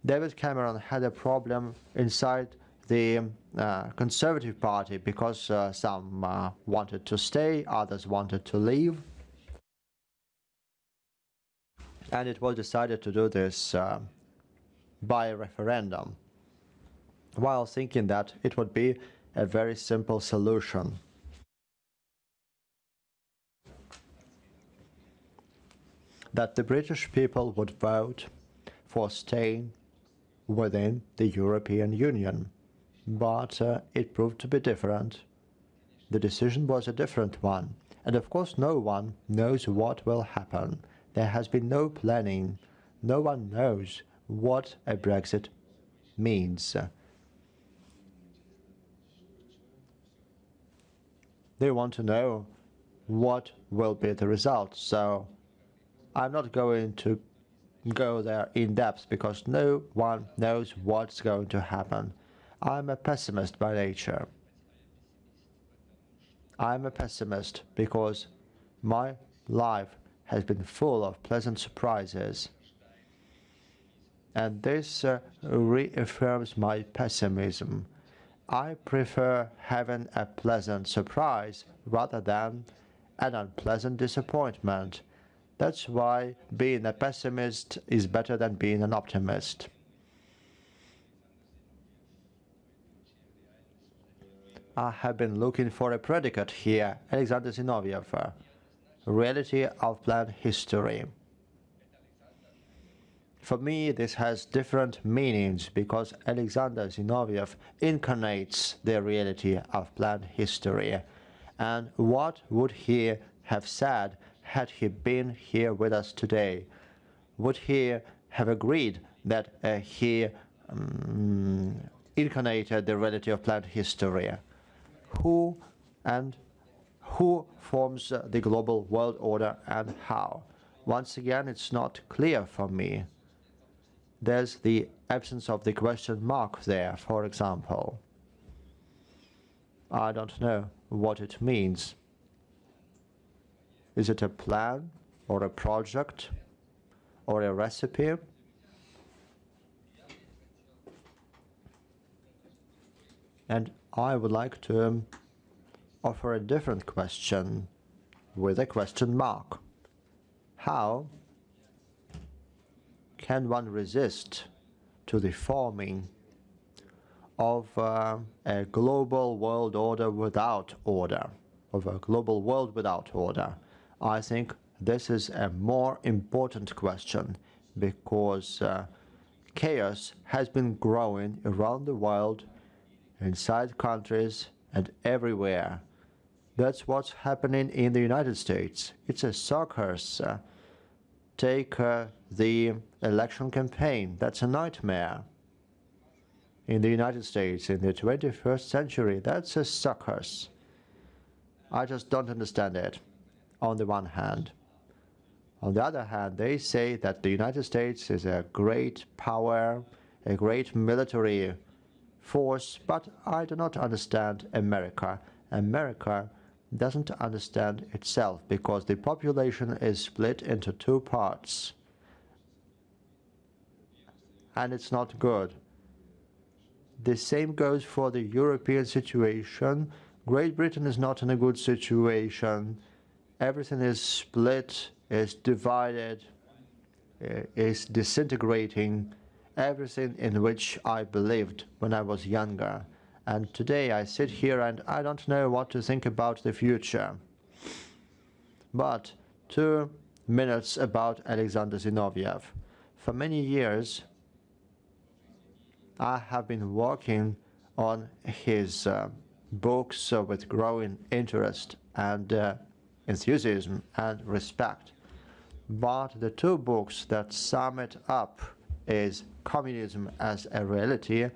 David Cameron had a problem inside the uh, Conservative Party because uh, some uh, wanted to stay, others wanted to leave. And it was decided to do this by a referendum, while thinking that it would be a very simple solution. that the British people would vote for staying within the European Union. But uh, it proved to be different. The decision was a different one. And of course, no one knows what will happen. There has been no planning. No one knows what a Brexit means. They want to know what will be the result. So I'm not going to go there in depth because no one knows what's going to happen. I'm a pessimist by nature. I'm a pessimist because my life has been full of pleasant surprises. And this uh, reaffirms my pessimism. I prefer having a pleasant surprise rather than an unpleasant disappointment. That's why being a pessimist is better than being an optimist. I have been looking for a predicate here, Alexander Zinoviev, reality of planned history. For me, this has different meanings because Alexander Zinoviev incarnates the reality of planned history. And what would he have said had he been here with us today? Would he have agreed that uh, he um, incarnated the reality of planned history? Who and who forms uh, the global world order and how? Once again, it's not clear for me there's the absence of the question mark there, for example. I don't know what it means. Is it a plan or a project or a recipe? And I would like to um, offer a different question with a question mark. How can one resist to the forming of uh, a global world order without order, of a global world without order? I think this is a more important question because uh, chaos has been growing around the world, inside countries and everywhere. That's what's happening in the United States. It's a circus. Take uh, the election campaign. That's a nightmare. In the United States, in the 21st century, that's a circus. I just don't understand it, on the one hand. On the other hand, they say that the United States is a great power, a great military force, but I do not understand America. America doesn't understand itself because the population is split into two parts. And it's not good. The same goes for the European situation. Great Britain is not in a good situation. Everything is split, is divided, eh, is disintegrating. Everything in which I believed when I was younger. And today I sit here and I don't know what to think about the future. But two minutes about Alexander Zinoviev. For many years, I have been working on his uh, books uh, with growing interest and uh, enthusiasm and respect. But the two books that sum it up is Communism as a Reality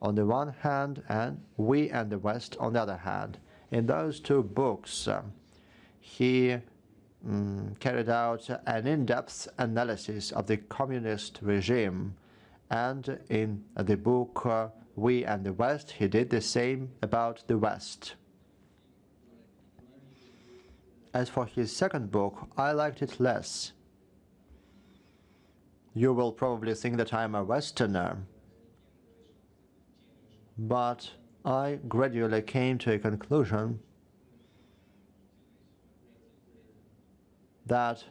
on the one hand and We and the West on the other hand. In those two books, uh, he um, carried out an in-depth analysis of the communist regime and in the book uh, We and the West, he did the same about the West. As for his second book, I liked it less. You will probably think that I'm a Westerner, but I gradually came to a conclusion that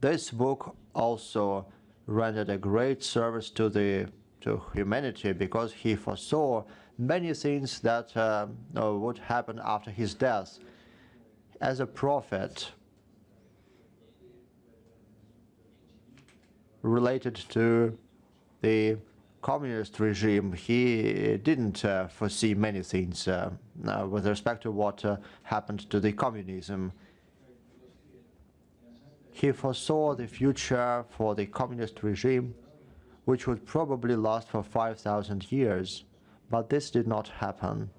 this book also rendered a great service to the to humanity because he foresaw many things that uh, would happen after his death. As a prophet, related to the communist regime, he didn't uh, foresee many things uh, with respect to what uh, happened to the communism. He foresaw the future for the communist regime, which would probably last for 5,000 years, but this did not happen.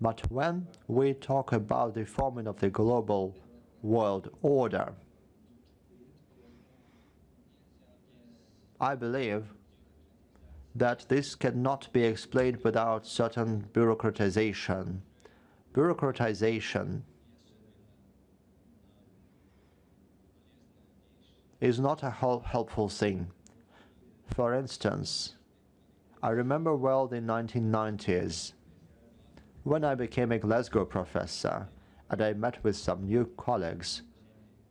But when we talk about the forming of the global world order, I believe that this cannot be explained without certain bureaucratization. Bureaucratization is not a hel helpful thing. For instance, I remember well the 1990s when I became a Glasgow professor and I met with some new colleagues,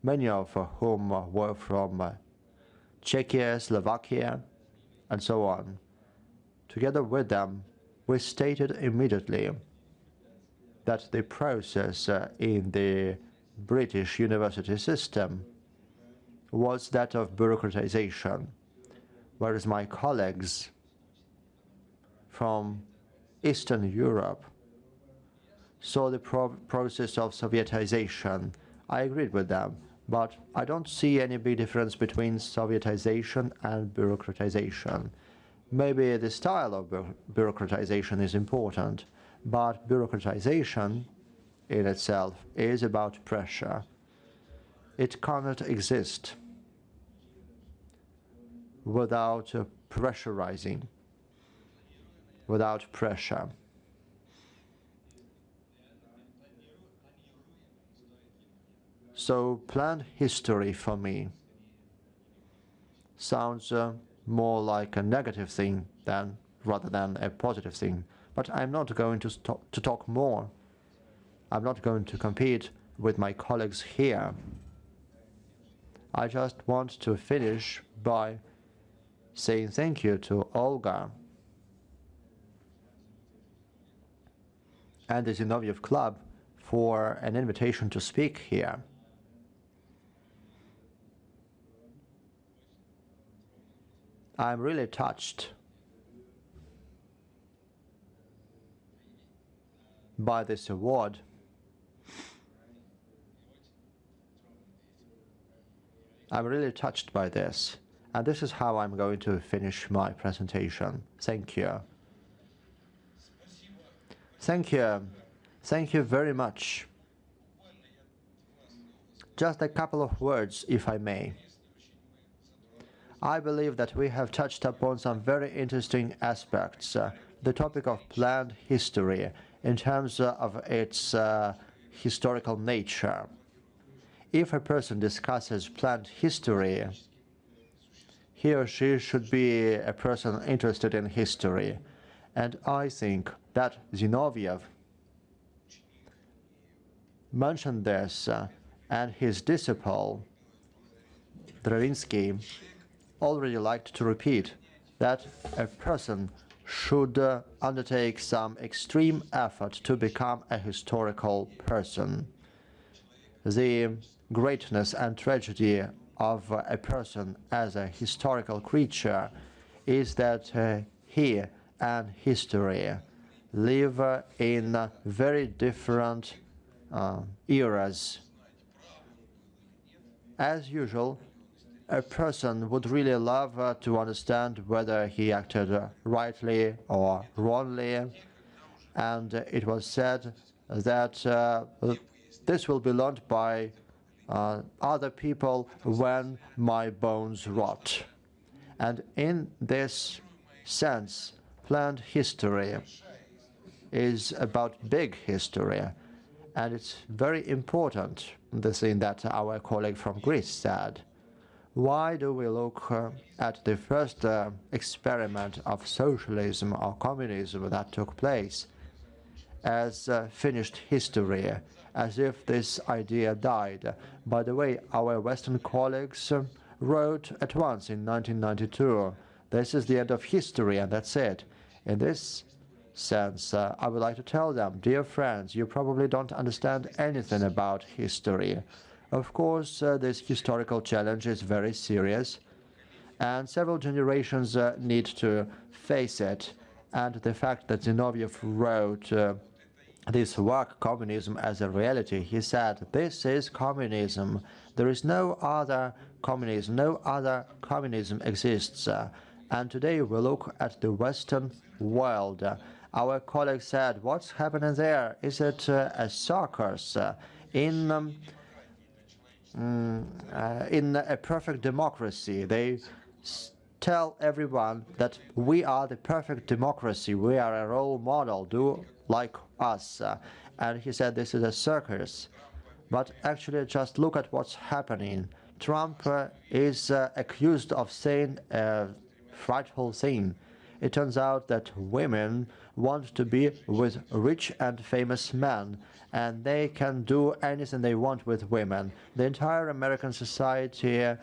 many of whom were from Czechia, Slovakia, and so on. Together with them, we stated immediately that the process uh, in the British university system was that of bureaucratization, whereas my colleagues from Eastern Europe saw the pro process of Sovietization. I agreed with them, but I don't see any big difference between Sovietization and bureaucratization. Maybe the style of bu bureaucratization is important, but bureaucratization in itself is about pressure. It cannot exist without pressurizing, without pressure. So planned history for me sounds uh, more like a negative thing than rather than a positive thing. But I'm not going to, to talk more. I'm not going to compete with my colleagues here. I just want to finish by saying thank you to Olga and the Zinoviev Club for an invitation to speak here. I'm really touched by this award. I'm really touched by this, and this is how I'm going to finish my presentation. Thank you. Thank you. Thank you very much. Just a couple of words, if I may. I believe that we have touched upon some very interesting aspects. Uh, the topic of planned history in terms uh, of its uh, historical nature. If a person discusses planned history, he or she should be a person interested in history. And I think that Zinoviev mentioned this, uh, and his disciple, Dravinsky, already liked to repeat that a person should uh, undertake some extreme effort to become a historical person. The greatness and tragedy of a person as a historical creature is that uh, he and history live in very different uh, eras. As usual, a person would really love uh, to understand whether he acted rightly or wrongly. And it was said that uh, this will be learned by uh, other people when my bones rot. And in this sense, planned history is about big history. And it's very important, the thing that our colleague from Greece said why do we look uh, at the first uh, experiment of socialism or communism that took place as uh, finished history, as if this idea died? By the way, our Western colleagues uh, wrote at once in 1992, this is the end of history and that's it. In this sense, uh, I would like to tell them, dear friends, you probably don't understand anything about history. Of course, uh, this historical challenge is very serious, and several generations uh, need to face it. And the fact that Zinoviev wrote uh, this work, Communism as a Reality, he said, this is communism. There is no other communism, no other communism exists. And today we look at the Western world. Our colleague said, what's happening there? Is it uh, a circus? Uh, in um, mm, uh, in a perfect democracy, they tell everyone that we are the perfect democracy, we are a role model, do like us. Uh, and he said this is a circus. But actually, just look at what's happening. Trump uh, is uh, accused of saying a frightful thing. It turns out that women want to be with rich and famous men, and they can do anything they want with women. The entire American society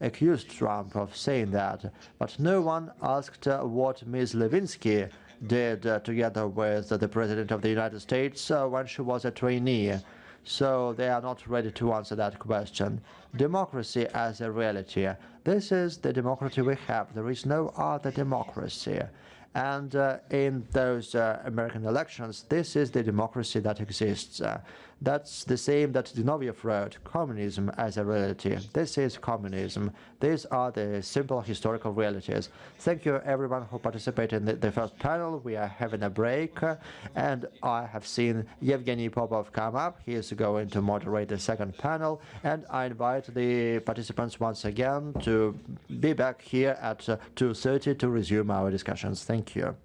accused Trump of saying that, but no one asked uh, what Ms. Levinsky did uh, together with the President of the United States uh, when she was a trainee. So they are not ready to answer that question. Democracy as a reality. This is the democracy we have. There is no other democracy. And uh, in those uh, American elections, this is the democracy that exists. That's the same that Zinoviev wrote, communism as a reality. This is communism. These are the simple historical realities. Thank you everyone who participated in the, the first panel. We are having a break, and I have seen Yevgeny Popov come up. He is going to moderate the second panel, and I invite the participants once again to be back here at uh, 2.30 to resume our discussions. Thank you.